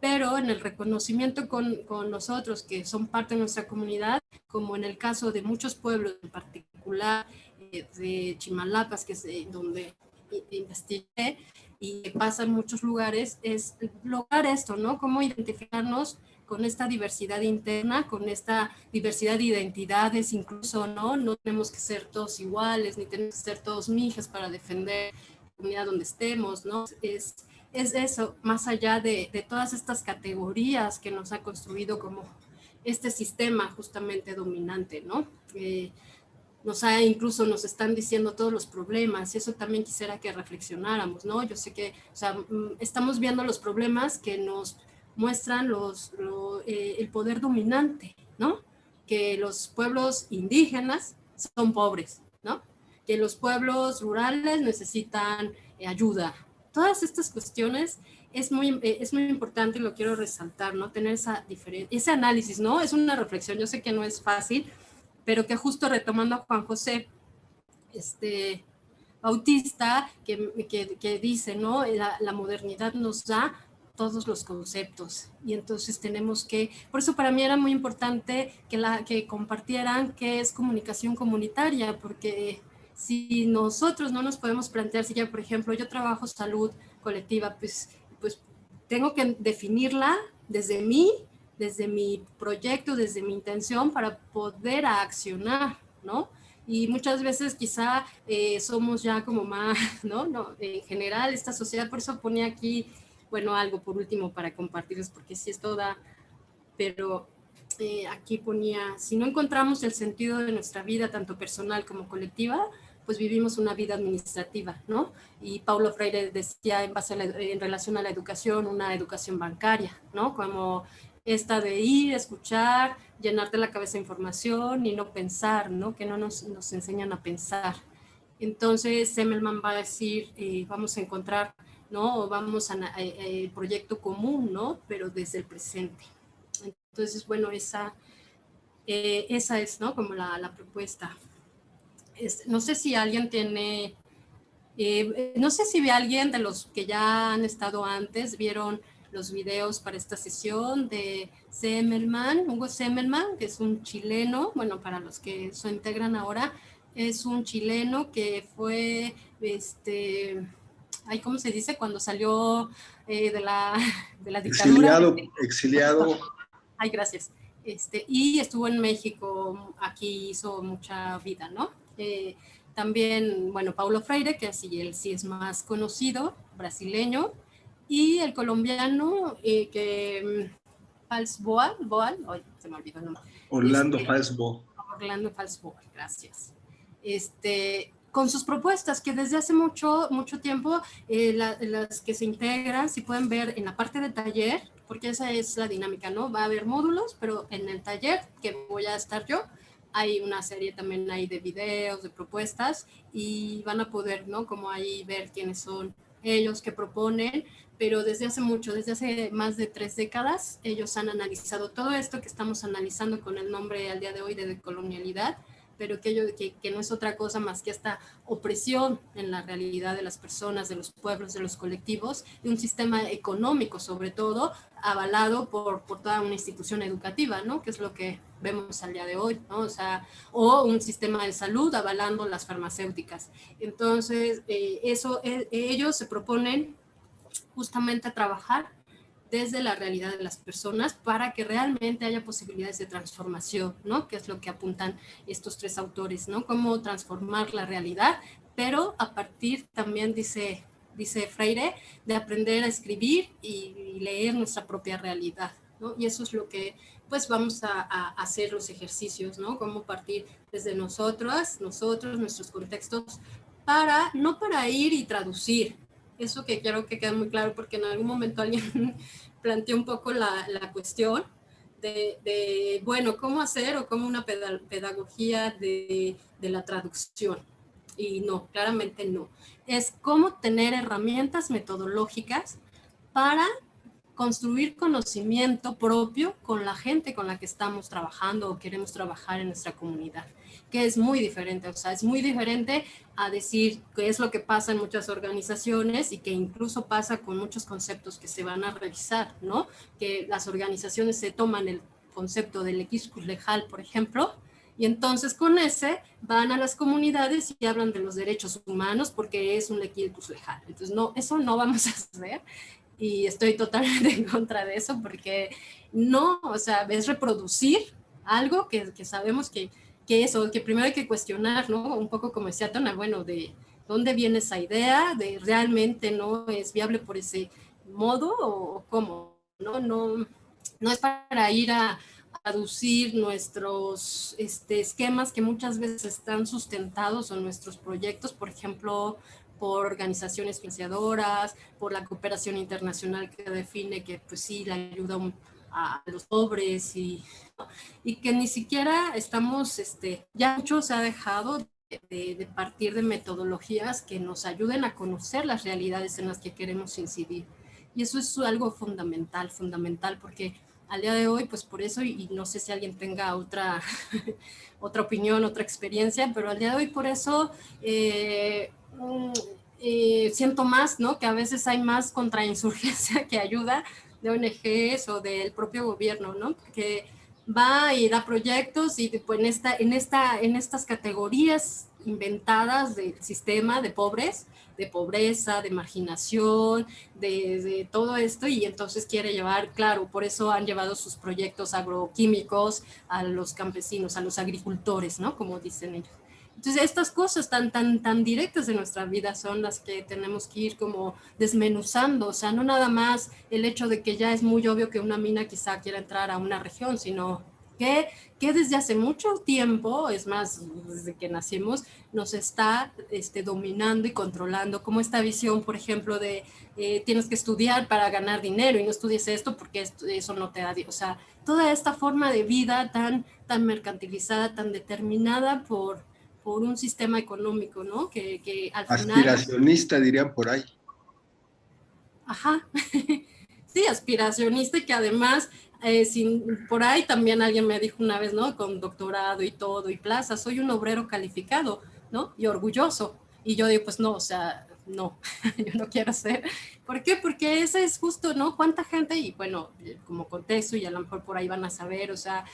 Speaker 1: pero en el reconocimiento con, con nosotros que son parte de nuestra comunidad, como en el caso de muchos pueblos en particular, de Chimalapas, que es donde investigué y pasa en muchos lugares, es lograr esto, ¿no? Cómo identificarnos con esta diversidad interna, con esta diversidad de identidades, incluso, ¿no? No tenemos que ser todos iguales, ni tenemos que ser todos mijas para defender la comunidad donde estemos, ¿no? Es, es eso, más allá de, de todas estas categorías que nos ha construido como este sistema justamente dominante, ¿no? Eh, nos ha, incluso nos están diciendo todos los problemas y eso también quisiera que reflexionáramos, ¿no? Yo sé que, o sea, mm, estamos viendo los problemas que nos muestran los, eh, el poder dominante, ¿no? Que los pueblos indígenas son pobres, ¿no? Que los pueblos rurales necesitan eh, ayuda. Todas estas cuestiones es muy, eh, es muy importante y lo quiero resaltar, ¿no? Tener esa ese análisis, ¿no? Es una reflexión, yo sé que no es fácil, pero que justo retomando a Juan José este, Bautista, que, que, dice, ¿no? La, la, modernidad nos da todos los conceptos y entonces tenemos que, por eso para mí era muy importante que, la, que compartieran qué es comunicación comunitaria, porque si nosotros no nos podemos plantear, si ya por ejemplo yo trabajo salud colectiva, pues, pues tengo que definirla desde mí desde mi proyecto, desde mi intención para poder accionar, ¿no? Y muchas veces quizá eh, somos ya como más, ¿no? ¿no? En general, esta sociedad, por eso ponía aquí, bueno, algo por último para compartirles, porque si es toda, pero eh, aquí ponía, si no encontramos el sentido de nuestra vida, tanto personal como colectiva, pues vivimos una vida administrativa, ¿no? Y Paulo Freire decía en, base en relación a la educación, una educación bancaria, ¿no? Como esta de ir, escuchar, llenarte la cabeza de información y no pensar, ¿no? Que no nos, nos enseñan a pensar. Entonces, Semmelman va a decir, eh, vamos a encontrar, ¿no? vamos a, el proyecto común, ¿no? Pero desde el presente. Entonces, bueno, esa, eh, esa es, ¿no? Como la, la propuesta. no sé si alguien tiene, eh, no sé si ve alguien de los que ya han estado antes, vieron los videos para esta sesión de Semmelman, Hugo Semmelman, que es un chileno, bueno, para los que se integran ahora, es un chileno que fue, este, ay, ¿cómo se dice? Cuando salió eh, de, la, de la dictadura.
Speaker 2: Exiliado, exiliado.
Speaker 1: Ay, gracias. Este, y estuvo en México, aquí hizo mucha vida, ¿no? Eh, también, bueno, Paulo Freire, que así él sí es más conocido, brasileño, y el colombiano eh, que mm, Boal, se me olvidó el nombre.
Speaker 2: Orlando este, Falsbo.
Speaker 1: Orlando Falsboa, gracias. Este, con sus propuestas que desde hace mucho, mucho tiempo eh, las que se integran, si pueden ver en la parte de taller, porque esa es la dinámica, ¿no? Va a haber módulos, pero en el taller que voy a estar yo, hay una serie también ahí de videos, de propuestas y van a poder, ¿no? Como ahí ver quiénes son ellos que proponen, pero desde hace mucho, desde hace más de tres décadas, ellos han analizado todo esto que estamos analizando con el nombre al día de hoy de decolonialidad, pero que, que, que, no es otra cosa más que esta opresión en la realidad de las personas, de los pueblos, de los colectivos, de un sistema económico sobre todo, avalado por, por toda una institución educativa, ¿no? Que es lo que vemos al día de hoy, ¿no? O sea, o un sistema de salud avalando las farmacéuticas. Entonces, eh, eso, eh, ellos se proponen justamente trabajar desde la realidad de las personas para que realmente haya posibilidades de transformación, ¿no? Que es lo que apuntan estos tres autores, ¿no? Cómo transformar la realidad, pero a partir también, dice, dice Freire, de aprender a escribir y, leer nuestra propia realidad, ¿no? Y eso es lo que, pues, vamos a, a hacer los ejercicios, ¿no? Cómo partir desde nosotros, nosotros, nuestros contextos, para, no para ir y traducir, eso que quiero que quede muy claro porque en algún momento alguien planteó un poco la, la cuestión de, bueno, cómo hacer o cómo una pedagogía de, de la traducción. Y no, claramente no. Es cómo tener herramientas metodológicas para construir conocimiento propio con la gente con la que estamos trabajando o queremos trabajar en nuestra comunidad que es muy diferente, o sea, es muy diferente a decir qué es lo que pasa en muchas organizaciones y que incluso pasa con muchos conceptos que se van a revisar, ¿no? Que las organizaciones se toman el concepto del equiscus lejal, por ejemplo, y entonces con ese van a las comunidades y hablan de los derechos humanos porque es un equiscus lejal. Entonces, no, eso no vamos a hacer y estoy totalmente en contra de eso porque no, o sea, es reproducir algo que, que sabemos que que eso, que primero hay que cuestionar, ¿no? Un poco como decía Tona, bueno, de dónde viene esa idea, de realmente no es viable por ese modo o cómo, ¿no? No, no es para ir a, traducir nuestros este, esquemas que muchas veces están sustentados en nuestros proyectos, por ejemplo, por organizaciones financiadoras, por la cooperación internacional que define que pues sí, la ayuda a los pobres y, y que ni siquiera estamos, este, ya mucho se ha dejado de, de, partir de metodologías que nos ayuden a conocer las realidades en las que queremos incidir. Y eso es algo fundamental, fundamental, porque al día de hoy, pues por eso, y, no sé si alguien tenga otra, otra opinión, otra experiencia, pero al día de hoy por eso eh, mm, eh, siento más, ¿no? Que a veces hay más contrainsurgencia que ayuda, de ONGs o del propio gobierno, ¿no? Que va y da proyectos y pues en, esta, en, esta, en estas categorías inventadas del sistema de pobres, de pobreza, de marginación, de, de, todo esto y entonces quiere llevar, claro, por eso han llevado sus proyectos agroquímicos a los campesinos, a los agricultores, ¿no? Como dicen ellos. Entonces, estas cosas tan, tan, tan directas de nuestra vida son las que tenemos que ir como desmenuzando, o sea, no nada más el hecho de que ya es muy obvio que una mina quizá quiera entrar a una región, sino que, que desde hace mucho tiempo, es más, desde que nacimos, nos está este, dominando y controlando, como esta visión, por ejemplo, de eh, tienes que estudiar para ganar dinero y no estudies esto porque esto, eso no te da, o sea, toda esta forma de vida tan, tan mercantilizada, tan determinada por por un sistema económico, ¿no? Que, que
Speaker 2: al Aspiracionista dirían por ahí.
Speaker 1: Ajá, sí, aspiracionista y que además, eh, sin, por ahí también alguien me dijo una vez, ¿no? Con doctorado y todo y plaza, soy un obrero calificado, ¿no? Y orgulloso. Y yo digo, pues no, o sea, no, yo no quiero ser. ¿Por qué? Porque ese es justo, ¿no? ¿Cuánta gente? Y bueno, como contexto, y a lo mejor por ahí van a saber, o sea,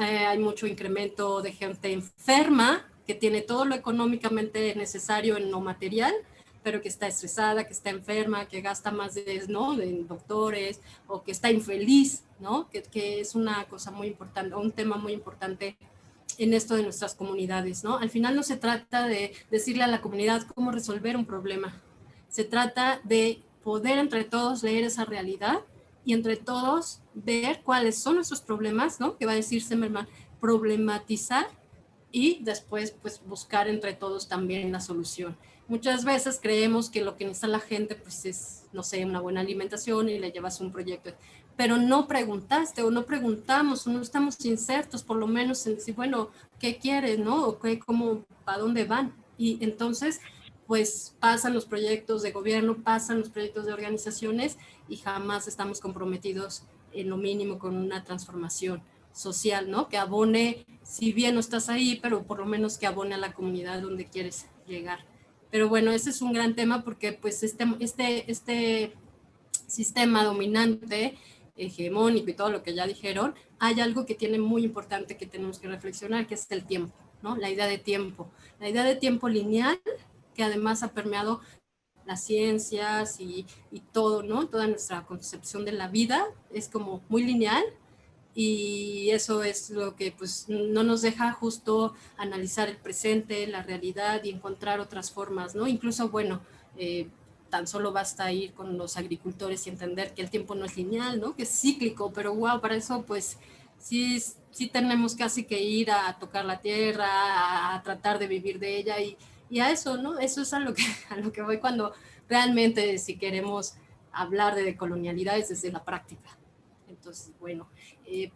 Speaker 1: eh, hay mucho incremento de gente enferma, que tiene todo lo económicamente necesario en lo material, pero que está estresada, que está enferma, que gasta más de, ¿no? de doctores o que está infeliz, ¿no? Que, que, es una cosa muy importante, un tema muy importante en esto de nuestras comunidades. ¿no? Al final no se trata de decirle a la comunidad cómo resolver un problema, se trata de poder entre todos leer esa realidad y entre todos ver cuáles son nuestros problemas, ¿no? que va a decir Semerman, problematizar y después pues buscar entre todos también la solución. Muchas veces creemos que lo que necesita la gente pues es, no sé, una buena alimentación y le llevas un proyecto, pero no preguntaste o no preguntamos o no estamos insertos por lo menos en decir, bueno, ¿qué quieres, no? O qué, cómo, ¿para dónde van? Y entonces pues pasan los proyectos de gobierno, pasan los proyectos de organizaciones y jamás estamos comprometidos en lo mínimo con una transformación social, ¿no? Que abone, si bien no estás ahí, pero por lo menos que abone a la comunidad donde quieres llegar. Pero bueno, ese es un gran tema porque pues este, este, este sistema dominante, hegemónico y todo lo que ya dijeron, hay algo que tiene muy importante que tenemos que reflexionar, que es el tiempo, ¿no? La idea de tiempo. La idea de tiempo lineal, que además ha permeado las ciencias y, y todo, ¿no? Toda nuestra concepción de la vida es como muy lineal y eso es lo que pues no nos deja justo analizar el presente, la realidad y encontrar otras formas, ¿no? Incluso, bueno, eh, tan solo basta ir con los agricultores y entender que el tiempo no es lineal, ¿no? Que es cíclico, pero wow, para eso pues sí, sí tenemos casi que ir a tocar la tierra, a, tratar de vivir de ella y, y, a eso, ¿no? Eso es a lo, que, a lo que voy cuando realmente si queremos hablar de colonialidades desde la práctica. Entonces, bueno, eh,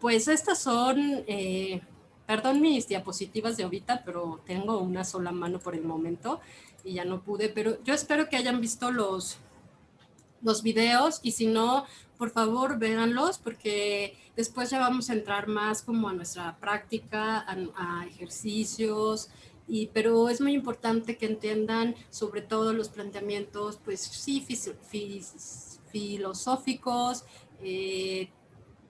Speaker 1: pues estas son, eh, perdón mis diapositivas de ahorita, pero tengo una sola mano por el momento y ya no pude, pero yo espero que hayan visto los, los videos y si no, por favor véanlos porque después ya vamos a entrar más como a nuestra práctica, a, ejercicios, y, pero es muy importante que entiendan sobre todo los planteamientos, pues sí, filosóficos, eh,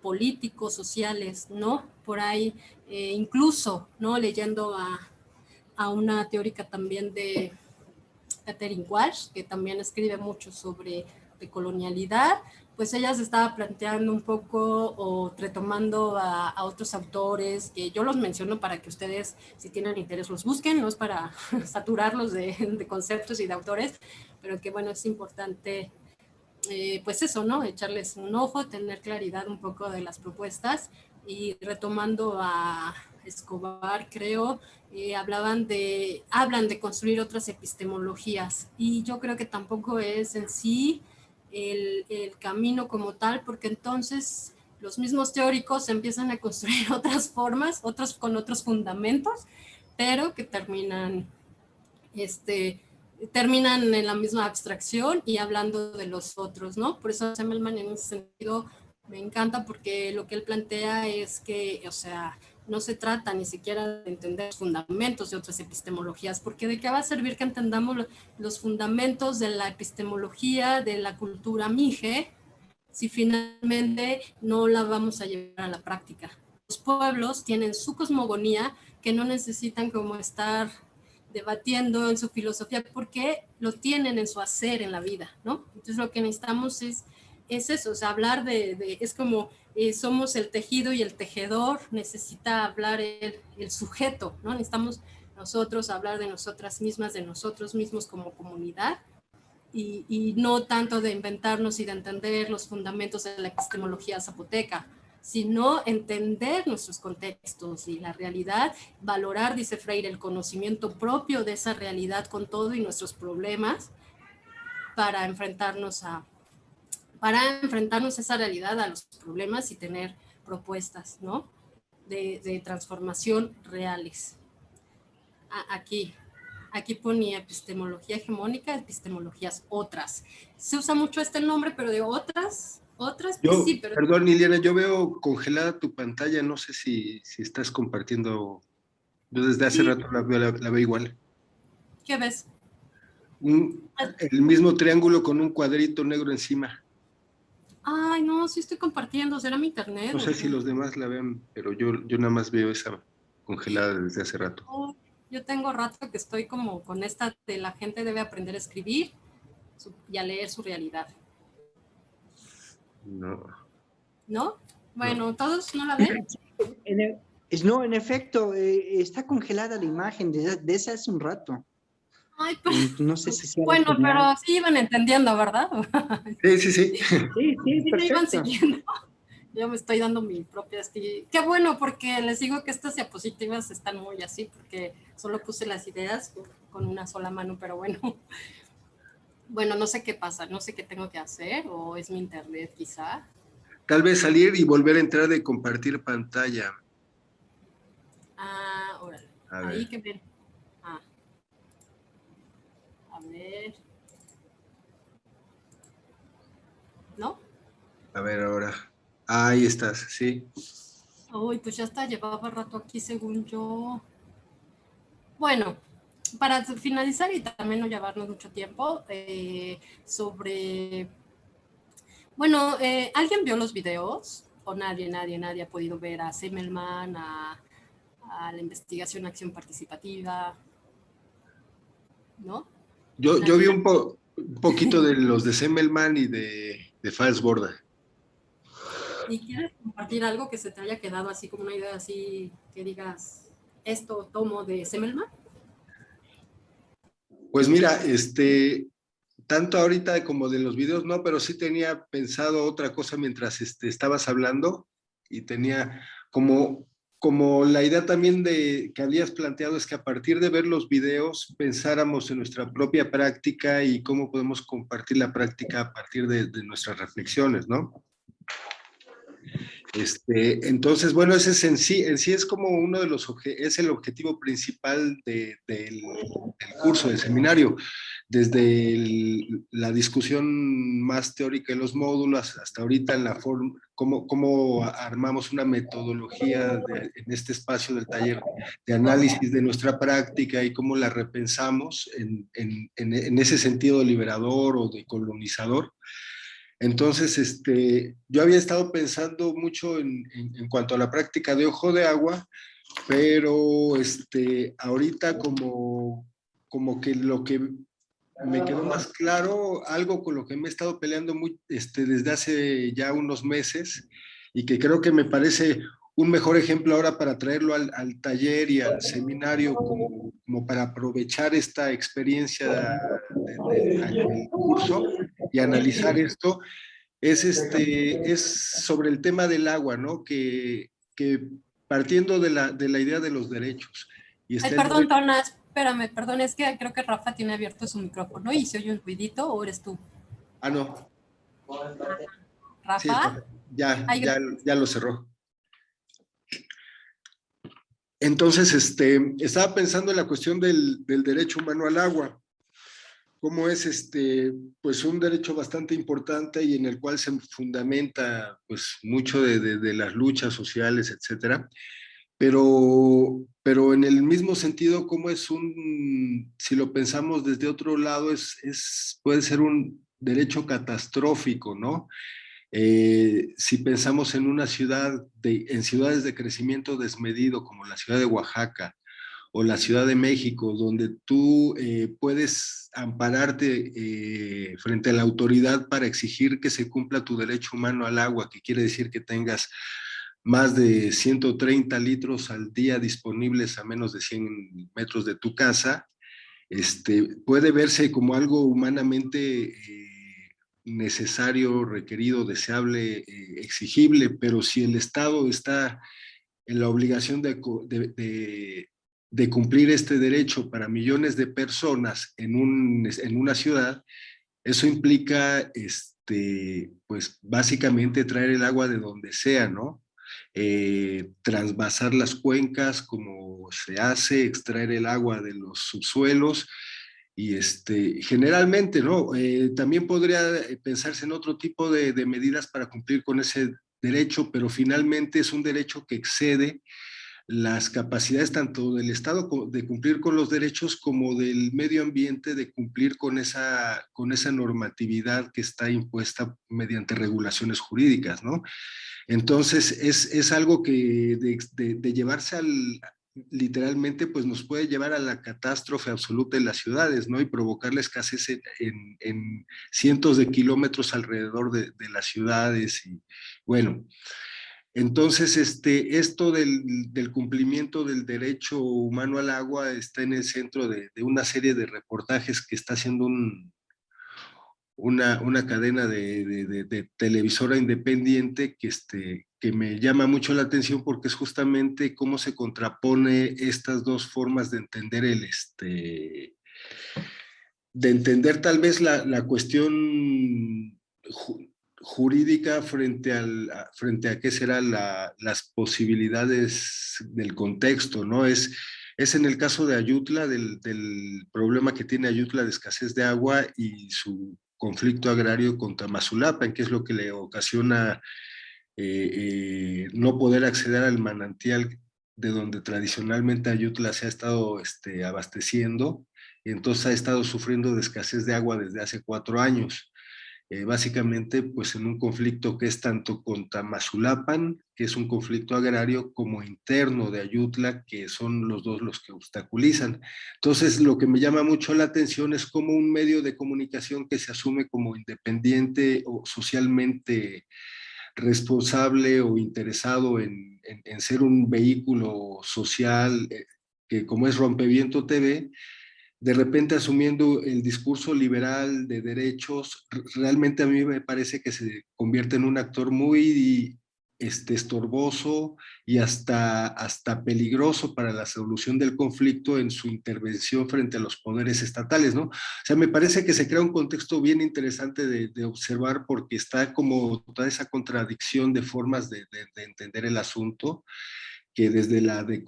Speaker 1: políticos, sociales, ¿no? Por ahí, eh, incluso, ¿no? Leyendo a, a, una teórica también de Catherine Walsh, que también escribe mucho sobre colonialidad, pues ella se estaba planteando un poco o retomando a, a, otros autores que yo los menciono para que ustedes, si tienen interés, los busquen, no es para saturarlos de, de conceptos y de autores, pero que bueno, es importante eh, pues eso, ¿no? Echarles un ojo, tener claridad un poco de las propuestas y retomando a Escobar, creo, eh, hablaban de, hablan de construir otras epistemologías y yo creo que tampoco es en sí el, el camino como tal, porque entonces los mismos teóricos empiezan a construir otras formas, otros con otros fundamentos, pero que terminan este, terminan en la misma abstracción y hablando de los otros, ¿no? Por eso Semmelman en ese sentido me encanta porque lo que él plantea es que, o sea, no se trata ni siquiera de entender fundamentos de otras epistemologías, porque de qué va a servir que entendamos los fundamentos de la epistemología, de la cultura mije, si finalmente no la vamos a llevar a la práctica. Los pueblos tienen su cosmogonía que no necesitan como estar debatiendo en su filosofía porque lo tienen en su hacer en la vida, ¿no? Entonces lo que necesitamos es, es eso, o sea, hablar de, es como eh, somos el tejido y el tejedor necesita hablar el, el, sujeto, ¿no? Necesitamos nosotros hablar de nosotras mismas, de nosotros mismos como comunidad y, y no tanto de inventarnos y de entender los fundamentos de la epistemología zapoteca, sino entender nuestros contextos y la realidad, valorar, dice Freire, el conocimiento propio de esa realidad con todo y nuestros problemas para enfrentarnos a, para enfrentarnos a esa realidad, a los problemas y tener propuestas, ¿no? De, transformación reales. aquí, aquí ponía epistemología hegemónica, epistemologías otras. Se usa mucho este nombre, pero de otras otras, pues sí, pero...
Speaker 2: Perdón, Liliana, yo veo congelada tu pantalla, no sé si, si estás compartiendo... Yo desde hace rato la veo, la, veo, igual.
Speaker 1: ¿Qué ves?
Speaker 2: Un, el mismo triángulo con un cuadrito negro encima.
Speaker 1: Ay, no, sí estoy compartiendo, será mi internet.
Speaker 2: No sé si los demás la ven, pero yo, yo nada más veo esa congelada desde hace rato. Oh,
Speaker 1: yo tengo rato que estoy como con esta de la gente debe aprender a escribir y a leer su realidad.
Speaker 2: No.
Speaker 1: ¿No? Bueno, ¿todos no la ven?
Speaker 6: no, en efecto, eh, está congelada la imagen de, de esa hace un rato.
Speaker 1: Ay, pues, no sé si bueno, pero sí iban entendiendo, ¿verdad?
Speaker 2: Sí, sí, sí.
Speaker 6: Sí, sí, sí iban siguiendo.
Speaker 1: Yo me estoy dando mi propia... Qué bueno, porque les digo que estas diapositivas están muy así, porque solo puse las ideas con una sola mano, pero bueno bueno, no sé qué pasa, no sé qué tengo que hacer, o es mi internet quizá.
Speaker 2: Tal vez salir y volver a entrar de compartir pantalla.
Speaker 1: Ah, órale. Ahí que ven. Ah. A ver. ¿No?
Speaker 2: A ver ahora. Ahí estás, sí.
Speaker 1: Uy, pues ya está, llevaba rato aquí según yo. Bueno, para finalizar y también no llevarnos mucho tiempo, eh, sobre... Bueno, eh, ¿alguien vio los videos? ¿O nadie, nadie, nadie ha podido ver a Semmelman, a, la investigación acción participativa? ¿No?
Speaker 2: Yo, yo vi un, poquito de los de Semmelman y de, de Falsborda.
Speaker 1: ¿Y quieres compartir algo que se te haya quedado así como una idea así que digas, esto tomo de Semmelman?
Speaker 2: Pues mira, este, tanto ahorita como de los videos, no, pero sí tenía pensado otra cosa mientras este, estabas hablando y tenía como, como la idea también de que habías planteado es que a partir de ver los videos pensáramos en nuestra propia práctica y cómo podemos compartir la práctica a partir de, de nuestras reflexiones, ¿no? Este, entonces, bueno, ese es en sí, en sí es como uno de los, es el objetivo principal del, curso, del seminario, desde la discusión más teórica de los módulos hasta ahorita en la forma, cómo, cómo armamos una metodología en este espacio del taller de análisis de nuestra práctica y cómo la repensamos en, en, en ese sentido liberador o de colonizador. Entonces, este, yo había estado pensando mucho en, cuanto a la práctica de ojo de agua, pero este, ahorita como, como que lo que me quedó más claro, algo con lo que me he estado peleando muy, este, desde hace ya unos meses y que creo que me parece un mejor ejemplo ahora para traerlo al, taller y al seminario como, como, para aprovechar esta experiencia del curso y analizar esto, es, este, es sobre el tema del agua, ¿no? Que, que partiendo de la, de la idea de los derechos.
Speaker 1: Y Ay, perdón, Tona, espérame, perdón, es que creo que Rafa tiene abierto su micrófono y se oye un ruidito, ¿o eres tú?
Speaker 2: Ah, no.
Speaker 1: ¿Rafa?
Speaker 2: ya, ya, ya lo cerró. Entonces, este, estaba pensando en la cuestión del, del derecho humano al agua cómo es este, pues un derecho bastante importante y en el cual se fundamenta pues mucho de, de, las luchas sociales, etcétera. Pero, pero en el mismo sentido, cómo es un, si lo pensamos desde otro lado, es, es puede ser un derecho catastrófico, ¿no? Eh, si pensamos en una ciudad, de, en ciudades de crecimiento desmedido como la ciudad de Oaxaca, o la Ciudad de México, donde tú eh, puedes ampararte eh, frente a la autoridad para exigir que se cumpla tu derecho humano al agua, que quiere decir que tengas más de 130 litros al día disponibles a menos de 100 metros de tu casa, este, puede verse como algo humanamente eh, necesario, requerido, deseable, exigible, pero si el Estado está en la obligación de, de cumplir este derecho para millones de personas en, un, en una ciudad, eso implica, este, pues básicamente traer el agua de donde sea, ¿no? Eh, transvasar las cuencas como se hace, extraer el agua de los subsuelos, y este, generalmente, ¿no? Eh, también podría pensarse en otro tipo de, de medidas para cumplir con ese derecho, pero finalmente es un derecho que excede las capacidades tanto del Estado de cumplir con los derechos como del medio ambiente de cumplir con esa, con esa normatividad que está impuesta mediante regulaciones jurídicas, ¿no? Entonces, es, es algo que de, de, llevarse al, literalmente, pues nos puede llevar a la catástrofe absoluta en las ciudades, ¿no? Y provocar la escasez en, en, cientos de kilómetros alrededor de, de las ciudades y, bueno, entonces, este, esto del, cumplimiento del derecho humano al agua está en el centro de, una serie de reportajes que está haciendo una, cadena de, televisora independiente que, este, que me llama mucho la atención porque es justamente cómo se contrapone estas dos formas de entender el, este, de entender tal vez la, la cuestión jurídica frente, al, frente a qué serán las posibilidades del contexto, ¿no? Es es en el caso de Ayutla, del, problema que tiene Ayutla de escasez de agua y su conflicto agrario con Tamazulapan, que es lo que le ocasiona eh, eh, no poder acceder al manantial de donde tradicionalmente Ayutla se ha estado este, abasteciendo, y entonces ha estado sufriendo de escasez de agua desde hace cuatro años. Eh, básicamente pues en un conflicto que es tanto con Tamazulapan, que es un conflicto agrario, como interno de Ayutla, que son los dos los que obstaculizan. Entonces lo que me llama mucho la atención es como un medio de comunicación que se asume como independiente o socialmente responsable o interesado en, en ser un vehículo social, eh, que como es Rompeviento TV, de repente asumiendo el discurso liberal de derechos, realmente a mí me parece que se convierte en un actor muy este, estorboso y hasta, hasta peligroso para la solución del conflicto en su intervención frente a los poderes estatales, ¿no? O sea, me parece que se crea un contexto bien interesante de, observar porque está como toda esa contradicción de formas de, de entender el asunto que desde la, de,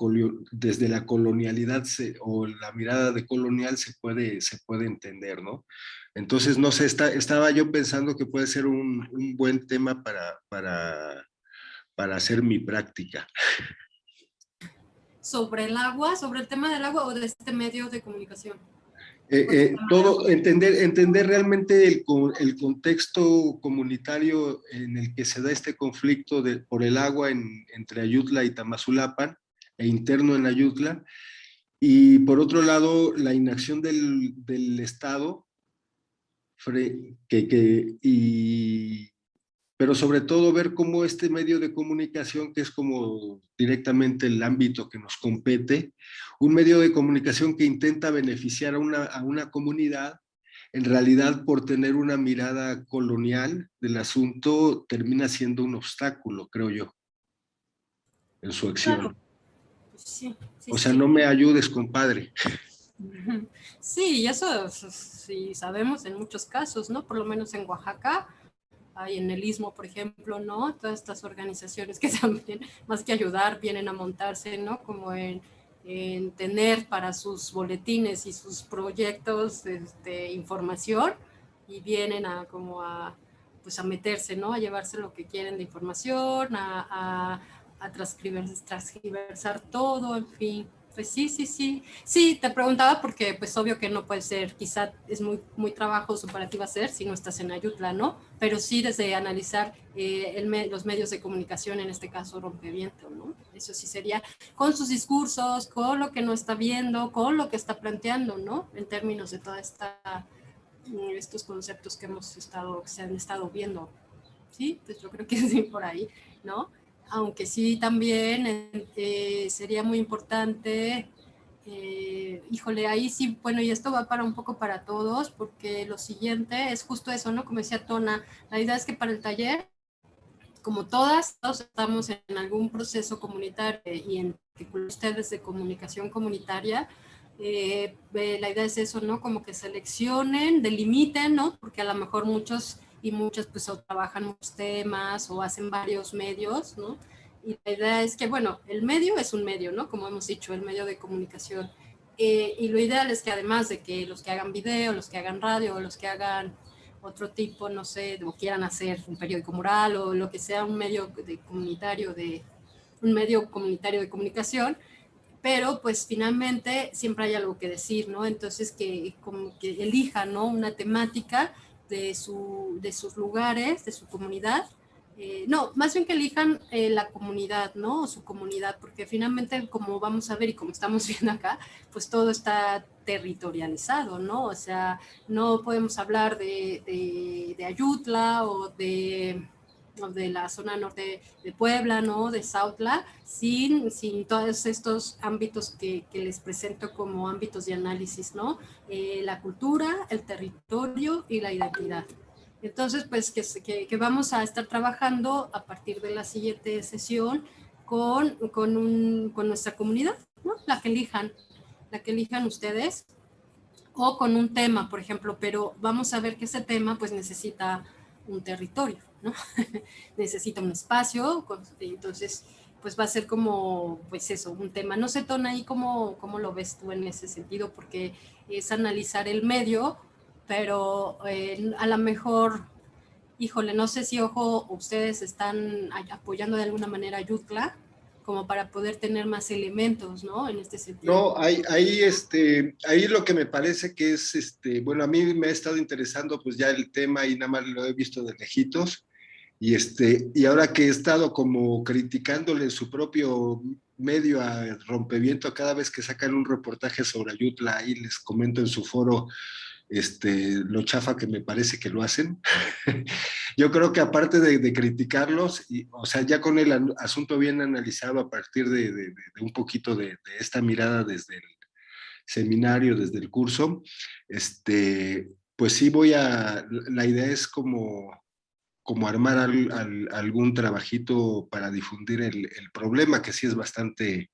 Speaker 2: desde la colonialidad o la mirada de colonial se puede, se puede entender, ¿no? Entonces, no sé, está, estaba yo pensando que puede ser un, un buen tema para, para, para hacer mi práctica.
Speaker 1: ¿Sobre el agua? ¿Sobre el tema del agua o de este medio de comunicación?
Speaker 2: Eh, eh, todo, entender, entender realmente el, el, contexto comunitario en el que se da este conflicto de, por el agua en, entre Ayutla y Tamazulapan, e interno en Ayutla, y por otro lado, la inacción del, del Estado, que, que, y, pero sobre todo ver cómo este medio de comunicación, que es como directamente el ámbito que nos compete, un medio de comunicación que intenta beneficiar a una, a una comunidad, en realidad por tener una mirada colonial del asunto, termina siendo un obstáculo, creo yo, en su acción. o sea, no me ayudes, compadre.
Speaker 1: Sí, eso sí sabemos en muchos casos, ¿no? Por lo menos en Oaxaca, hay en el Istmo, por ejemplo, ¿no? Todas estas organizaciones que también, más que ayudar, vienen a montarse, ¿no? Como en, tener para sus boletines y sus proyectos este, información y vienen a como a, pues a meterse, ¿no? A llevarse lo que quieren de información, a, a, transcribersar todo, en fin. Pues sí, sí, sí. Sí, te preguntaba porque pues obvio que no puede ser, quizá es muy, muy trabajoso para ti va a ser si no estás en Ayutla, ¿no? Pero sí desde analizar eh, el los medios de comunicación, en este caso Rompeviento, ¿no? Eso sí sería con sus discursos, con lo que no está viendo, con lo que está planteando, ¿no? En términos de toda esta, mm, estos conceptos que hemos estado, que se han estado viendo, ¿sí? Pues yo creo que sí por ahí, ¿no? Aunque sí también eh, sería muy importante, eh, híjole, ahí sí, bueno, y esto va para un poco para todos, porque lo siguiente es justo eso, ¿no? Como decía Tona, la idea es que para el taller, como todas, todos estamos en algún proceso comunitario y en particular ustedes de comunicación comunitaria, eh, la idea es eso, ¿no? Como que seleccionen, delimiten, ¿no? Porque a lo mejor muchos y muchas pues o trabajan muchos temas o hacen varios medios, ¿no? Y la idea es que, bueno, el medio es un medio, ¿no? Como hemos dicho, el medio de comunicación. Eh, y lo ideal es que además de que los que hagan video, los que hagan radio, los que hagan otro tipo, no sé, o quieran hacer un periódico mural o lo que sea un medio de comunitario de un medio comunitario de comunicación, pero pues finalmente siempre hay algo que decir, ¿no? Entonces que como que elijan, ¿no? Una temática de, su, de sus lugares, de su comunidad. Eh, no, más bien que elijan eh, la comunidad, ¿no? O su comunidad, porque finalmente, como vamos a ver y como estamos viendo acá, pues todo está territorializado, ¿no? O sea, no podemos hablar de, de, de Ayutla o de de la zona norte de Puebla, ¿no? De Sautla, sin, sin todos estos ámbitos que, que les presento como ámbitos de análisis, ¿no? Eh, la cultura, el territorio y la identidad. Entonces, pues que, que, vamos a estar trabajando a partir de la siguiente sesión con, con, un, con nuestra comunidad, ¿no? La que elijan, la que elijan ustedes, o con un tema, por ejemplo, pero vamos a ver que ese tema pues necesita un territorio. ¿No? necesita un espacio, entonces pues va a ser como, pues eso, un tema. No sé, Tona, ahí cómo, cómo lo ves tú en ese sentido, porque es analizar el medio, pero eh, a lo mejor, híjole, no sé si, ojo, ustedes están apoyando de alguna manera a Yutla, como para poder tener más elementos, ¿no? En este sentido.
Speaker 2: No, ahí, ahí, este, ahí lo que me parece que es, este, bueno, a mí me ha estado interesando pues ya el tema y nada más lo he visto de lejitos, y, este, y ahora que he estado como criticándole su propio medio a Rompeviento cada vez que sacan un reportaje sobre Ayutla, ahí les comento en su foro este, lo chafa que me parece que lo hacen. Yo creo que aparte de, criticarlos, y, o sea, ya con el asunto bien analizado a partir de, de un poquito de, esta mirada desde el seminario, desde el curso, este, pues sí voy a, la idea es como como armar algún trabajito para difundir el, problema, que sí es bastante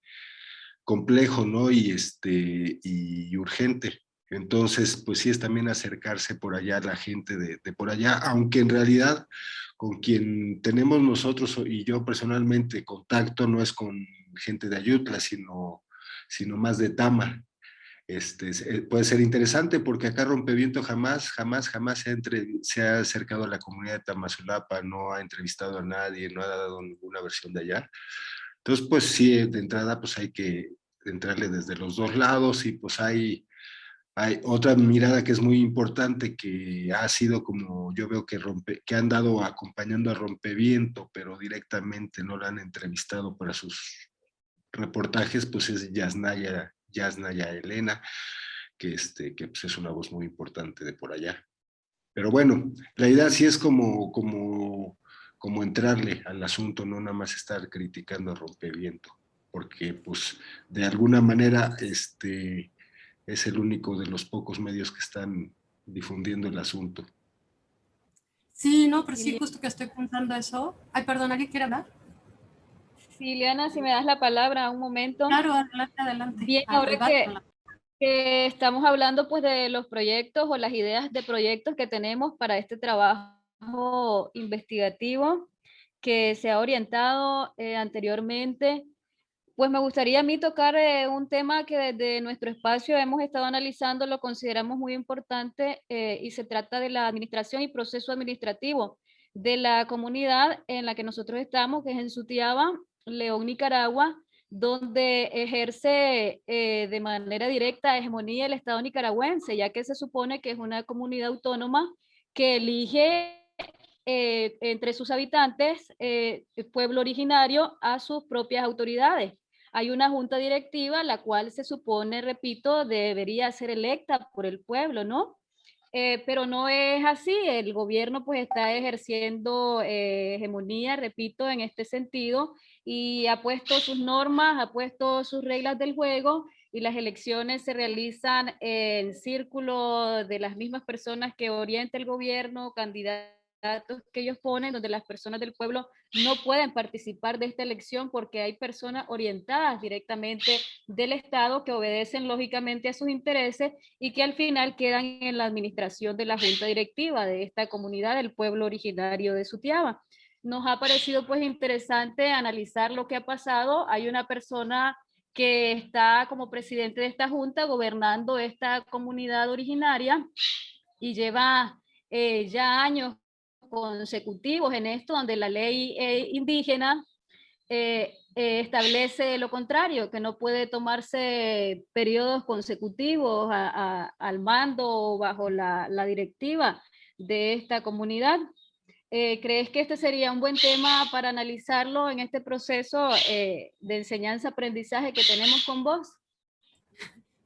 Speaker 2: complejo, ¿no? Y, este, y urgente. Entonces, pues sí es también acercarse por allá a la gente de, por allá, aunque en realidad con quien tenemos nosotros y yo personalmente contacto no es con gente de Ayutla, sino, sino más de Tama. Este, eh, puede ser interesante porque acá Rompeviento jamás, jamás, jamás se ha, se ha acercado a la comunidad de Tamazulapa, no ha entrevistado a nadie, no ha dado ninguna versión de allá. Entonces, pues sí, de entrada, pues hay que entrarle desde los dos lados y pues hay, hay otra mirada que es muy importante que ha sido como yo veo que, rompe, que han dado acompañando a Rompeviento, pero directamente no la han entrevistado para sus reportajes, pues es Yasnaya Yasnaya Elena, que, este, que pues, es una voz muy importante de por allá. Pero bueno, la idea sí es como, como, como entrarle al asunto, no nada más estar criticando a rompeviento, porque pues de alguna manera este, es el único de los pocos medios que están difundiendo el asunto.
Speaker 1: Sí, no, pero sí, justo que estoy pensando eso. Ay, perdón, ¿alguien quiere hablar?
Speaker 5: Sí, Liana, si me das la palabra un momento.
Speaker 1: Claro, adelante, adelante.
Speaker 5: Bien, ahora que, estamos hablando pues de los proyectos o las ideas de proyectos que tenemos para este trabajo investigativo que se ha orientado eh, anteriormente, pues me gustaría a mí tocar eh, un tema que desde nuestro espacio hemos estado analizando, lo consideramos muy importante eh, y se trata de la administración y proceso administrativo de la comunidad en la que nosotros estamos, que es en Sutiaba, León, Nicaragua, donde ejerce eh, de manera directa hegemonía el Estado nicaragüense, ya que se supone que es una comunidad autónoma que elige eh, entre sus habitantes eh, el pueblo originario a sus propias autoridades. Hay una junta directiva, la cual se supone, repito, debería ser electa por el pueblo, ¿no? Pero no es así, el gobierno pues está ejerciendo hegemonía, repito, en este sentido, y ha puesto sus normas, ha puesto sus reglas del juego y las elecciones se realizan en círculo de las mismas personas que orienta el gobierno, candidatos que ellos ponen, donde las personas del pueblo no pueden participar de esta elección porque hay personas orientadas directamente del Estado que obedecen lógicamente a sus intereses y que al final quedan en la administración de la junta directiva de esta comunidad del pueblo originario de Sutiaba nos ha parecido pues interesante analizar lo que ha pasado. Hay una persona que está como presidente de esta junta gobernando esta comunidad originaria y lleva eh, ya años consecutivos en esto, donde la ley eh, indígena eh, establece lo contrario, que no puede tomarse periodos consecutivos al mando o bajo la, la directiva de esta comunidad. Eh, ¿Crees que este sería un buen tema para analizarlo en este proceso eh, de enseñanza-aprendizaje que tenemos con vos?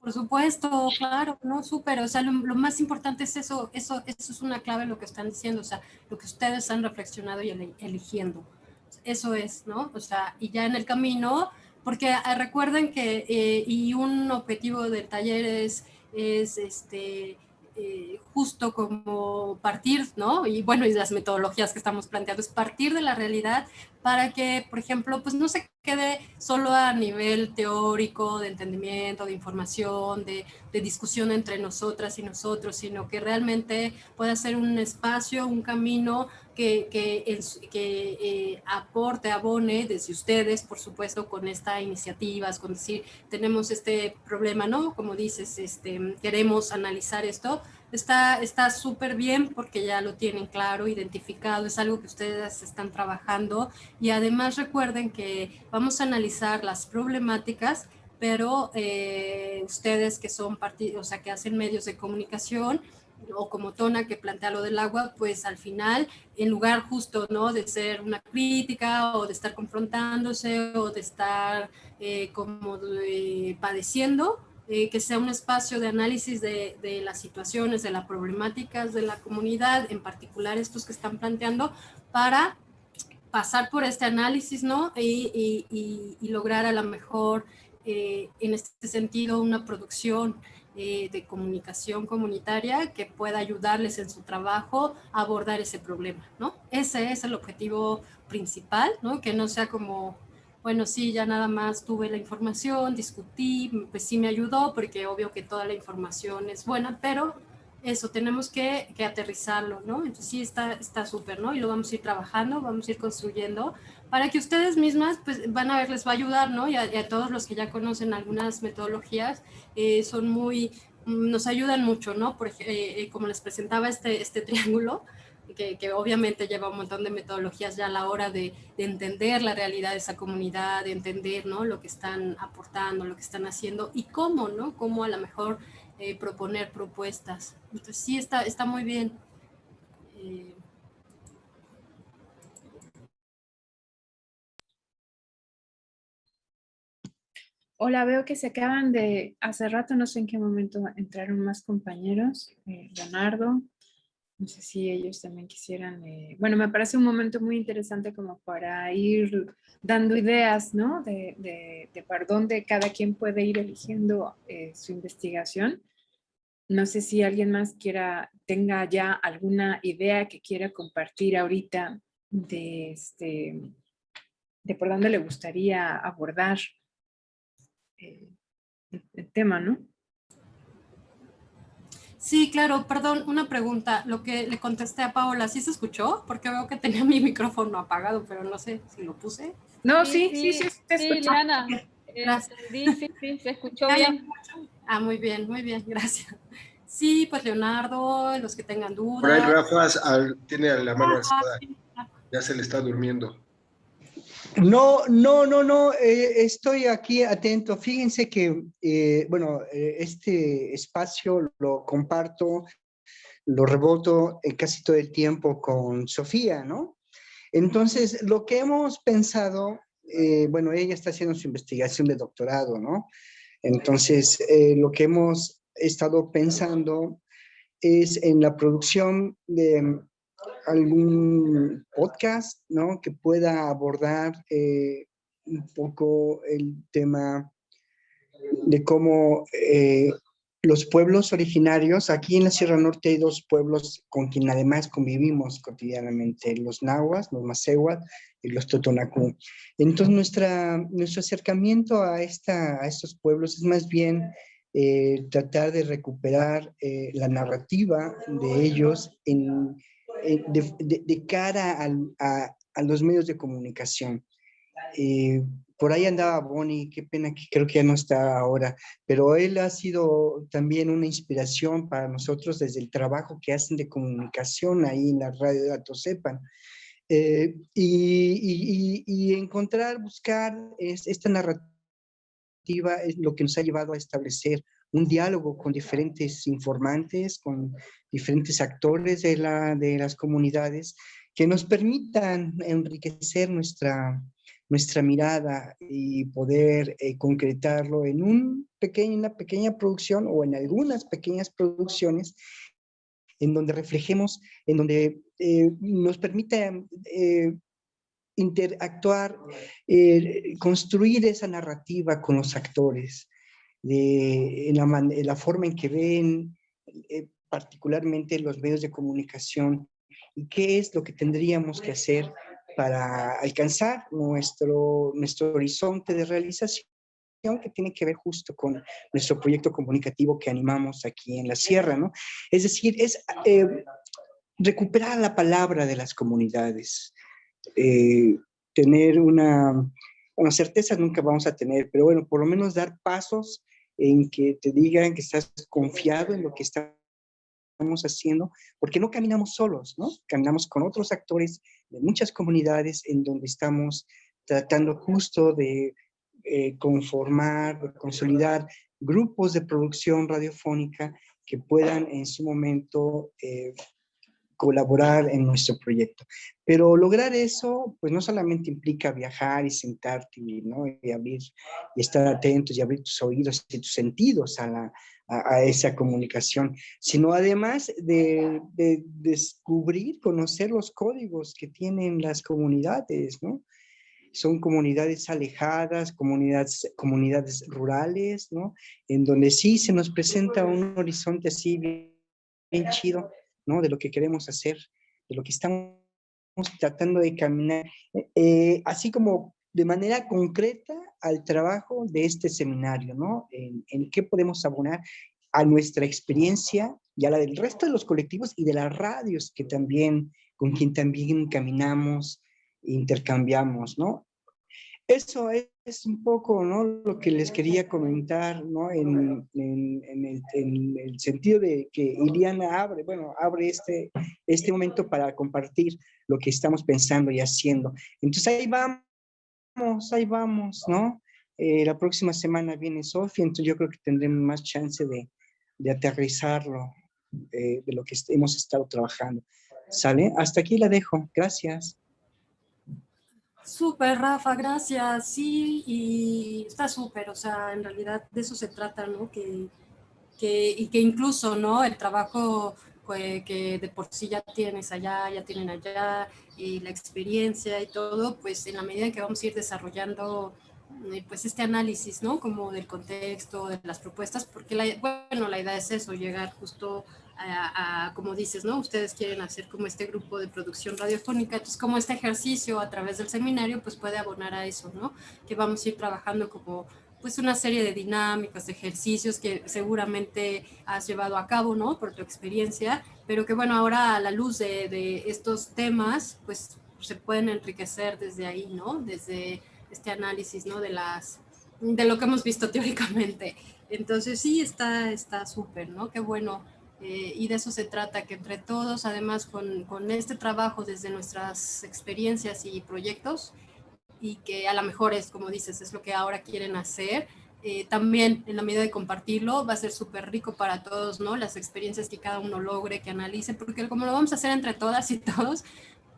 Speaker 1: Por supuesto, claro, no, súper, o sea, lo, más importante es eso, eso, eso es una clave lo que están diciendo, o sea, lo que ustedes han reflexionado y eligiendo, eso es, ¿no? O sea, y ya en el camino, porque ah, recuerden que, eh, y un objetivo del taller es, es este, eh, justo como partir, ¿no? Y bueno, y las metodologías que estamos planteando es partir de la realidad para que, por ejemplo, pues no se quede solo a nivel teórico, de entendimiento, de información, de, discusión entre nosotras y nosotros, sino que realmente pueda ser un espacio, un camino que, que, que eh, aporte, abone desde ustedes, por supuesto, con esta iniciativa, con decir, tenemos este problema, ¿no? Como dices, este, queremos analizar esto, está súper bien porque ya lo tienen claro, identificado, es algo que ustedes están trabajando y además recuerden que vamos a analizar las problemáticas, pero eh, ustedes que son partidos, o sea, que hacen medios de comunicación, o como Tona que plantea lo del agua, pues al final, en lugar justo, ¿no? De ser una crítica o de estar confrontándose o de estar eh, como eh, padeciendo, eh, que sea un espacio de análisis de, las situaciones, de las problemáticas de la comunidad, en particular estos que están planteando, para pasar por este análisis, ¿no? Y, lograr a lo mejor, eh, en este sentido, una producción eh, de comunicación comunitaria que pueda ayudarles en su trabajo a abordar ese problema, ¿no? Ese es el objetivo principal, ¿no? Que no sea como bueno, sí, ya nada más tuve la información, discutí, pues sí me ayudó porque obvio que toda la información es buena, pero eso tenemos que, que aterrizarlo, ¿no? Entonces sí está súper, ¿no? Y lo vamos a ir trabajando, vamos a ir construyendo para que ustedes mismas pues van a ver, les va a ayudar, ¿no? Y a, todos los que ya conocen algunas metodologías, eh, son muy, nos ayudan mucho, ¿no? Por, eh, eh, como les presentaba este, este triángulo, que, obviamente lleva un montón de metodologías ya a la hora de, entender la realidad de esa comunidad, de entender ¿no? lo que están aportando, lo que están haciendo y cómo, ¿no? Cómo a lo mejor proponer propuestas. Entonces sí, está, está muy bien. Eh,
Speaker 3: Hola, veo que se acaban de, hace rato no sé en qué momento entraron más compañeros, eh, Leonardo, no sé si ellos también quisieran, eh, bueno, me parece un momento muy interesante como para ir dando ideas, ¿no? De, de, para dónde cada quien puede ir eligiendo eh, su investigación. No sé si alguien más quiera, tenga ya alguna idea que quiera compartir ahorita de, este, de por dónde le gustaría abordar eh, el tema, ¿no?
Speaker 1: Sí, claro, perdón, una pregunta. Lo que le contesté a Paola, ¿sí se escuchó? Porque veo que tenía mi micrófono apagado, pero no sé si lo puse.
Speaker 3: No, sí, sí, sí, sí,
Speaker 5: sí. Gracias. Sí, sí, sí, se escuchó bien.
Speaker 1: Ah, muy bien, muy bien, gracias. Sí, pues Leonardo, los que tengan dudas.
Speaker 2: Por ahí Rafa tiene la mano alzada. Ya se le está durmiendo.
Speaker 6: No, no, no, no, eh, estoy aquí atento. Fíjense que, eh, bueno, eh, este espacio lo comparto, lo reboto casi todo el tiempo con Sofía, ¿no? Entonces, lo que hemos pensado, bueno, ella está haciendo su investigación de doctorado, ¿no? Entonces, lo que hemos estado pensando es en la producción de algún podcast, ¿no? Que pueda abordar eh, un poco el tema de cómo eh, los pueblos originarios, aquí en la Sierra Norte hay dos pueblos con quien además convivimos cotidianamente, los nahuas, los macehuat y los totonacú. Entonces nuestra, nuestro acercamiento a, esta, a estos pueblos es más bien eh, tratar de recuperar la narrativa de ellos en eh, de, cara a, los medios de comunicación. Eh, por ahí andaba Bonnie, qué pena que creo que ya no está ahora, pero él ha sido también una inspiración para nosotros desde el trabajo que hacen de comunicación ahí en la radio de Atosepan. Eh, y, encontrar, buscar esta narrativa es lo que nos ha llevado a establecer un diálogo con diferentes informantes, con diferentes actores de, la, de las comunidades que nos permitan enriquecer nuestra, nuestra mirada y poder eh, concretarlo en un pequeño, una pequeña producción o en algunas pequeñas producciones en donde reflejemos, en donde eh, nos permita eh, interactuar, construir esa narrativa con los actores, de la, la, forma en que ven eh, particularmente los medios de comunicación y qué es lo que tendríamos que hacer para alcanzar nuestro, nuestro horizonte de realización que tiene que ver justo con nuestro proyecto comunicativo que animamos aquí en la sierra, ¿no? Es decir, es eh, recuperar la palabra de las comunidades, eh, tener una, una certeza nunca vamos a tener, pero bueno, por lo menos dar pasos en que te digan que estás confiado en lo que estamos haciendo, porque no caminamos solos, ¿no? Caminamos con otros actores de muchas comunidades en donde estamos tratando justo de eh, conformar, consolidar grupos de producción radiofónica que puedan en su momento eh, colaborar en nuestro proyecto. Pero lograr eso, pues no solamente implica viajar y sentarte ¿no? y abrir y estar atentos y abrir tus oídos y tus sentidos a, la, a, esa comunicación, sino además de, de, descubrir, conocer los códigos que tienen las comunidades, ¿no? son comunidades alejadas, comunidades, comunidades rurales, ¿no? En donde sí se nos presenta un horizonte así bien, chido, ¿no? De lo que queremos hacer, de lo que estamos tratando de caminar, eh, así como de manera concreta al trabajo de este seminario, ¿no? En, en qué podemos abonar a nuestra experiencia y a la del resto de los colectivos y de las radios que también, con quien también caminamos, intercambiamos, ¿no? Eso es un poco, ¿no? Lo que les quería comentar, ¿no? En, el, sentido de que Iliana abre, bueno, abre este, este momento para compartir lo que estamos pensando y haciendo. Entonces ahí vamos, ahí vamos, ¿no? Eh, la próxima semana viene Sofía, entonces yo creo que tendremos más chance de, aterrizarlo, eh, de lo que hemos estado trabajando. ¿Sale? Hasta aquí la dejo. Gracias.
Speaker 1: Súper, Rafa, gracias. Sí, y está súper, o sea, en realidad de eso se trata, ¿no? Que, que, y que incluso, ¿no? El trabajo que, de por sí ya tienes allá, ya tienen allá, y la experiencia y todo, pues en la medida en que vamos a ir desarrollando eh, pues este análisis, ¿no? Como del contexto, de las propuestas, porque la, bueno, la idea es eso, llegar justo a, como dices, ¿no? Ustedes quieren hacer como este grupo de producción radiofónica, entonces como este ejercicio a través del seminario, pues puede abonar a eso, ¿no? Que vamos a ir trabajando como pues una serie de dinámicas, de ejercicios que seguramente has llevado a cabo, ¿no? Por tu experiencia, pero que bueno, ahora a la luz de, de estos temas, pues se pueden enriquecer desde ahí, ¿no? Desde este análisis, ¿no? De las, de lo que hemos visto teóricamente. Entonces sí, está súper, ¿no? Qué bueno eh, y de eso se trata, que entre todos, además con, con, este trabajo desde nuestras experiencias y proyectos, y que a lo mejor es, como dices, es lo que ahora quieren hacer, eh, también en la medida de compartirlo va a ser súper rico para todos, ¿no? Las experiencias que cada uno logre, que analice, porque como lo vamos a hacer entre todas y todos,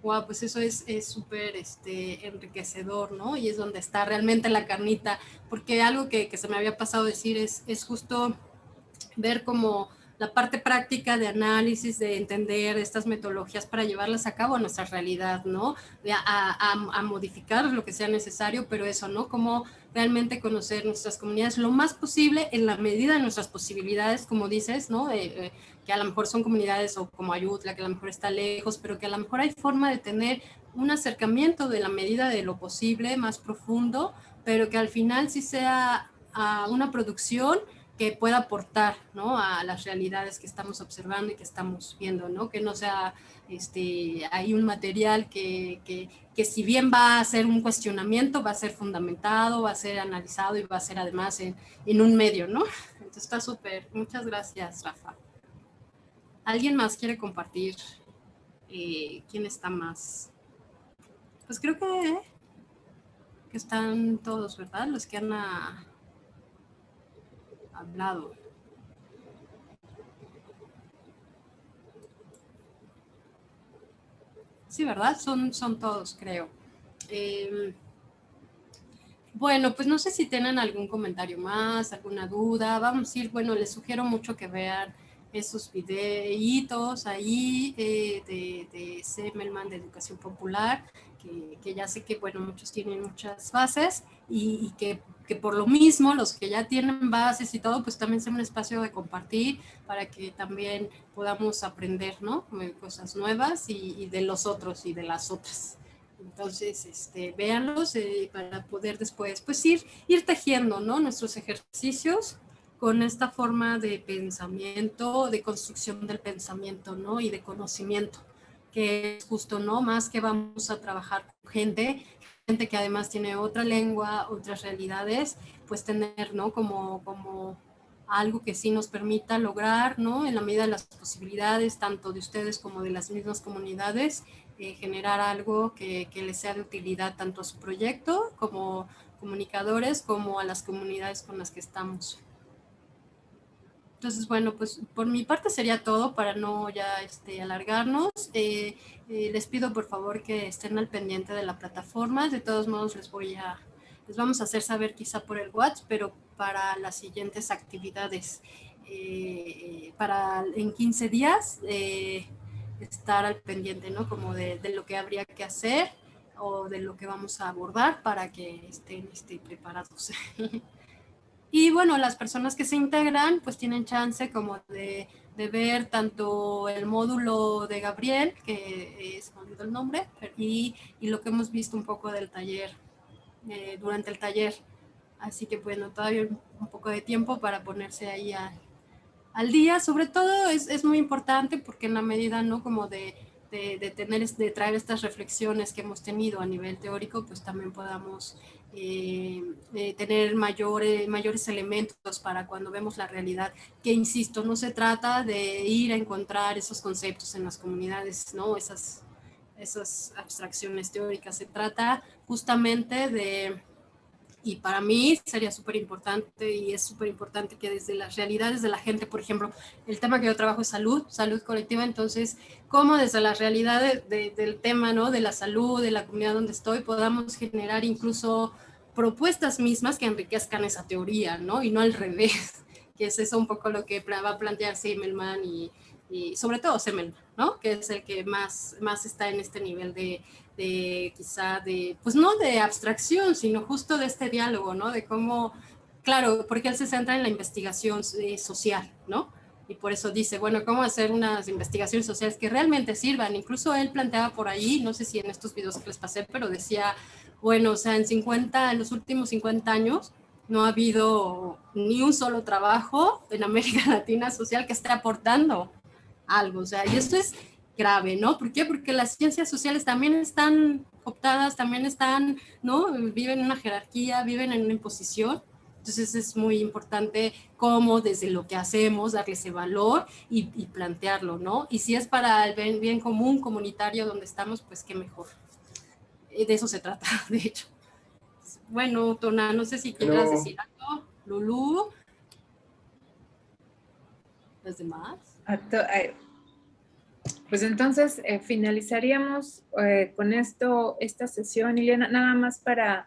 Speaker 1: wow, pues eso es súper este, enriquecedor, ¿no? Y es donde está realmente la carnita, porque algo que, que se me había pasado decir es, es justo ver cómo la parte práctica de análisis, de entender estas metodologías para llevarlas a cabo a nuestra realidad, ¿no? A, modificar lo que sea necesario, pero eso, ¿no? Como realmente conocer nuestras comunidades lo más posible en la medida de nuestras posibilidades, como dices, ¿no? Eh, que a lo mejor son comunidades o como Ayutla, que a lo mejor está lejos, pero que a lo mejor hay forma de tener un acercamiento de la medida de lo posible, más profundo, pero que al final sí sea a una producción que pueda aportar ¿no? a las realidades que estamos observando y que estamos viendo, ¿no? que no sea este, hay un material que, que, que, si bien va a ser un cuestionamiento, va a ser fundamentado, va a ser analizado y va a ser además en, en un medio, ¿no? Entonces está súper. Muchas gracias, Rafa. ¿Alguien más quiere compartir? Eh, ¿Quién está más? Pues creo que, que están todos, ¿verdad? Los que han... A, hablado. Sí, ¿verdad? Son, son todos, creo. Em, bueno, pues no sé si tienen algún comentario más, alguna duda. Vamos a ir, bueno, les sugiero mucho que vean esos videitos ahí eh, de, de Semelman de Educación Popular, que, ya sé que, bueno, muchos tienen muchas bases y, que que por lo mismo los que ya tienen bases y todo, pues también sea un espacio de compartir para que también podamos aprender, ¿no? Cosas nuevas y, de los otros y de las otras. Entonces, este, véanlos eh, para poder después, pues ir, ir tejiendo, ¿no? Nuestros ejercicios con esta forma de pensamiento, de construcción del pensamiento, ¿no? Y de conocimiento, que es justo, ¿no? Más que vamos a trabajar con gente, gente que además tiene otra lengua, otras realidades, pues tener, ¿no? Como, como algo que sí nos permita lograr, ¿no? En la medida de las posibilidades, tanto de ustedes como de las mismas comunidades, eh, generar algo que, que, les sea de utilidad tanto a su proyecto como comunicadores, como a las comunidades con las que estamos. Entonces, bueno, pues por mi parte sería todo para no ya este, alargarnos. Eh, eh, les pido por favor que estén al pendiente de la plataforma. De todos modos les voy a, les vamos a hacer saber quizá por el WhatsApp, pero para las siguientes actividades, eh, para en 15 días estar al pendiente, ¿no? Como de, de, lo que habría que hacer o de lo que vamos a abordar para que estén, estén preparados. Y bueno, las personas que se integran pues tienen chance como de, de ver tanto el módulo de Gabriel, que es el nombre, y, y, lo que hemos visto un poco del taller, eh, durante el taller. Así que bueno, todavía un poco de tiempo para ponerse ahí a, al día. Sobre todo es, es, muy importante porque en la medida, ¿no? Como de, de, de, tener, de traer estas reflexiones que hemos tenido a nivel teórico, pues también podamos eh, eh, tener mayores, mayores elementos para cuando vemos la realidad, que insisto, no se trata de ir a encontrar esos conceptos en las comunidades, ¿no? esas, esas abstracciones teóricas, se trata justamente de, y para mí sería súper importante y es súper importante que desde las realidades de la gente, por ejemplo, el tema que yo trabajo es salud, salud colectiva, entonces, cómo desde las realidades de, del tema, ¿no? De la salud, de la comunidad donde estoy, podamos generar incluso propuestas mismas que enriquezcan esa teoría, ¿no? Y no al revés, que es eso un poco lo que va a plantear Semmelman y, y sobre todo Semmelman, ¿no? Que es el que más, más está en este nivel de, de quizá de, pues no de abstracción, sino justo de este diálogo, ¿no? De cómo, claro, porque él se centra en la investigación eh, social, ¿no? Y por eso dice, bueno, cómo hacer unas investigaciones sociales que realmente sirvan. Incluso él planteaba por ahí, no sé si en estos videos que les pasé, pero decía, bueno, o sea, en 50, en los últimos 50 años no ha habido ni un solo trabajo en América Latina social que esté aportando algo, o sea, y esto es grave, ¿no? ¿Por qué? Porque las ciencias sociales también están optadas, también están, ¿no? Viven en una jerarquía, viven en una imposición, entonces es muy importante cómo desde lo que hacemos darle ese valor y, y plantearlo, ¿no? Y si es para el bien, bien común comunitario donde estamos, pues qué mejor de eso se trata, de hecho. Bueno, Tona, no sé si quieras decir algo. Lulu. ¿Los demás?
Speaker 3: Pues entonces eh, finalizaríamos eh, con esto, esta sesión, Ileana, nada más para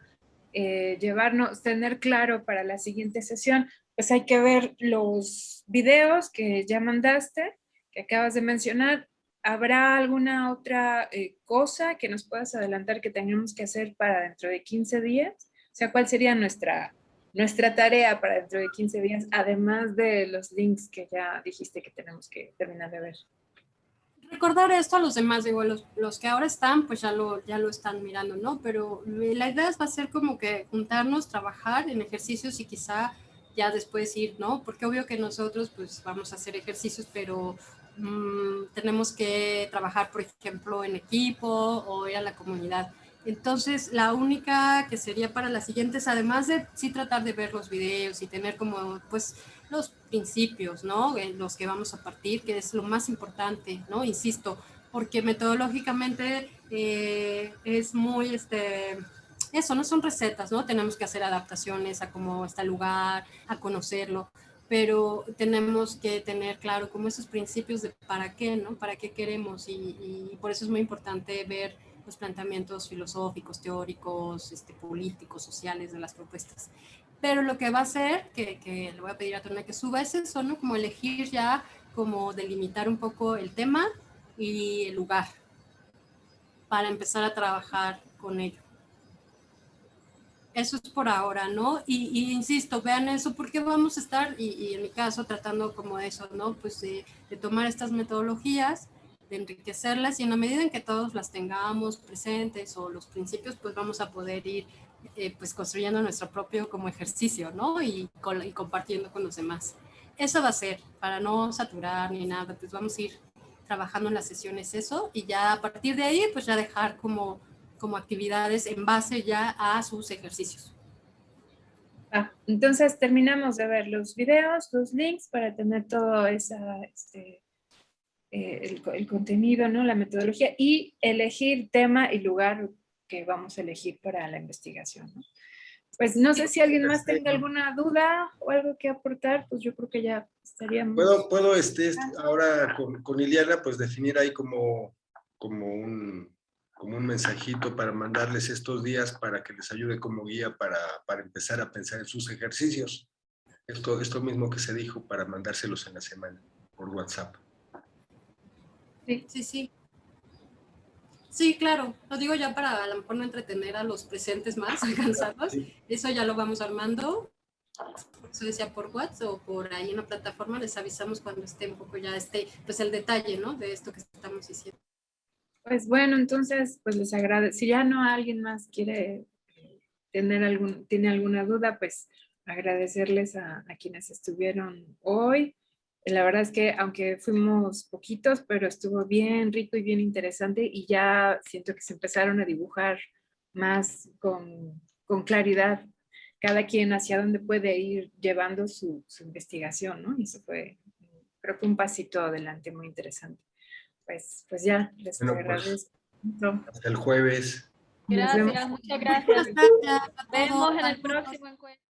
Speaker 3: eh, llevarnos, tener claro para la siguiente sesión, pues hay que ver los videos que ya mandaste, que acabas de mencionar, ¿Habrá alguna otra eh, cosa que nos puedas adelantar que tengamos que hacer para dentro de 15 días? O sea, ¿cuál sería nuestra, nuestra tarea para dentro de 15 días, además de los links que ya dijiste que tenemos que terminar de ver?
Speaker 1: Recordar esto a los demás, digo, los, los que ahora están, pues ya lo, ya lo están mirando, ¿no? Pero la idea va a ser como que juntarnos, trabajar en ejercicios y quizá ya después ir, ¿no? Porque obvio que nosotros pues vamos a hacer ejercicios, pero Mm, tenemos que trabajar, por ejemplo, en equipo o ir a la comunidad. Entonces, la única que sería para las siguientes, además de sí tratar de ver los videos y tener como, pues, los principios, ¿no? Los que vamos a partir, que es lo más importante, ¿no? Insisto, porque metodológicamente eh, es muy, este, eso, no son recetas, ¿no? Tenemos que hacer adaptaciones a cómo está el lugar, a conocerlo pero tenemos que tener claro como esos principios de para qué, ¿no? Para qué queremos y, por eso es muy importante ver los planteamientos filosóficos, teóricos, este, políticos, sociales de las propuestas. Pero lo que va a hacer, que, que le voy a pedir a Tona que suba, es eso, ¿no? Como elegir ya, como delimitar un poco el tema y el lugar para empezar a trabajar con ello. Eso es por ahora, ¿no? Y, insisto, vean eso porque vamos a estar, y, en mi caso, tratando como eso, ¿no? Pues de, tomar estas metodologías de enriquecerlas y en la medida en que todos las tengamos presentes o los principios, pues vamos a poder ir eh, pues construyendo nuestro propio como ejercicio, ¿no? Y, y compartiendo con los demás. Eso va a ser, para no saturar ni nada, pues vamos a ir trabajando en las sesiones eso y ya a partir de ahí pues ya dejar como, como actividades en base ya a sus ejercicios.
Speaker 3: Ah, entonces terminamos de ver los videos, los links para tener todo esa, este, eh, el, el, contenido, ¿no? la metodología y elegir tema y lugar que vamos a elegir para la investigación. ¿no? Pues no sé si alguien más tenga alguna duda o algo que aportar, pues yo creo que ya estaríamos...
Speaker 2: Puedo, puedo este, ahora con, con Iliana, pues definir ahí como, como, un, como un mensajito para mandarles estos días para que les ayude como guía para, para empezar a pensar en sus ejercicios. Esto, esto mismo que se dijo para mandárselos en la semana por WhatsApp.
Speaker 1: Sí, sí, sí. Sí, claro. Lo digo ya para a lo mejor no entretener a los presentes más, cansados. Eso ya lo vamos armando. Eso decía por WhatsApp o por ahí en la plataforma. Les avisamos cuando esté un poco ya este, pues el detalle, ¿no? De esto que estamos diciendo.
Speaker 3: Pues bueno, entonces, pues les agradezco. Si ya no alguien más quiere tener algún, tiene alguna duda, pues agradecerles a, a quienes estuvieron hoy la verdad es que aunque fuimos poquitos, pero estuvo bien rico y bien interesante y ya siento que se empezaron a dibujar más con, con claridad cada quien hacia dónde puede ir llevando su, su, investigación, ¿no? Y eso fue, creo que un pasito adelante muy interesante. Pues, pues ya, les bueno, pues, agradezco.
Speaker 2: Pues, hasta el jueves.
Speaker 5: Gracias, muchas gracias. Nos vemos en el próximo encuentro.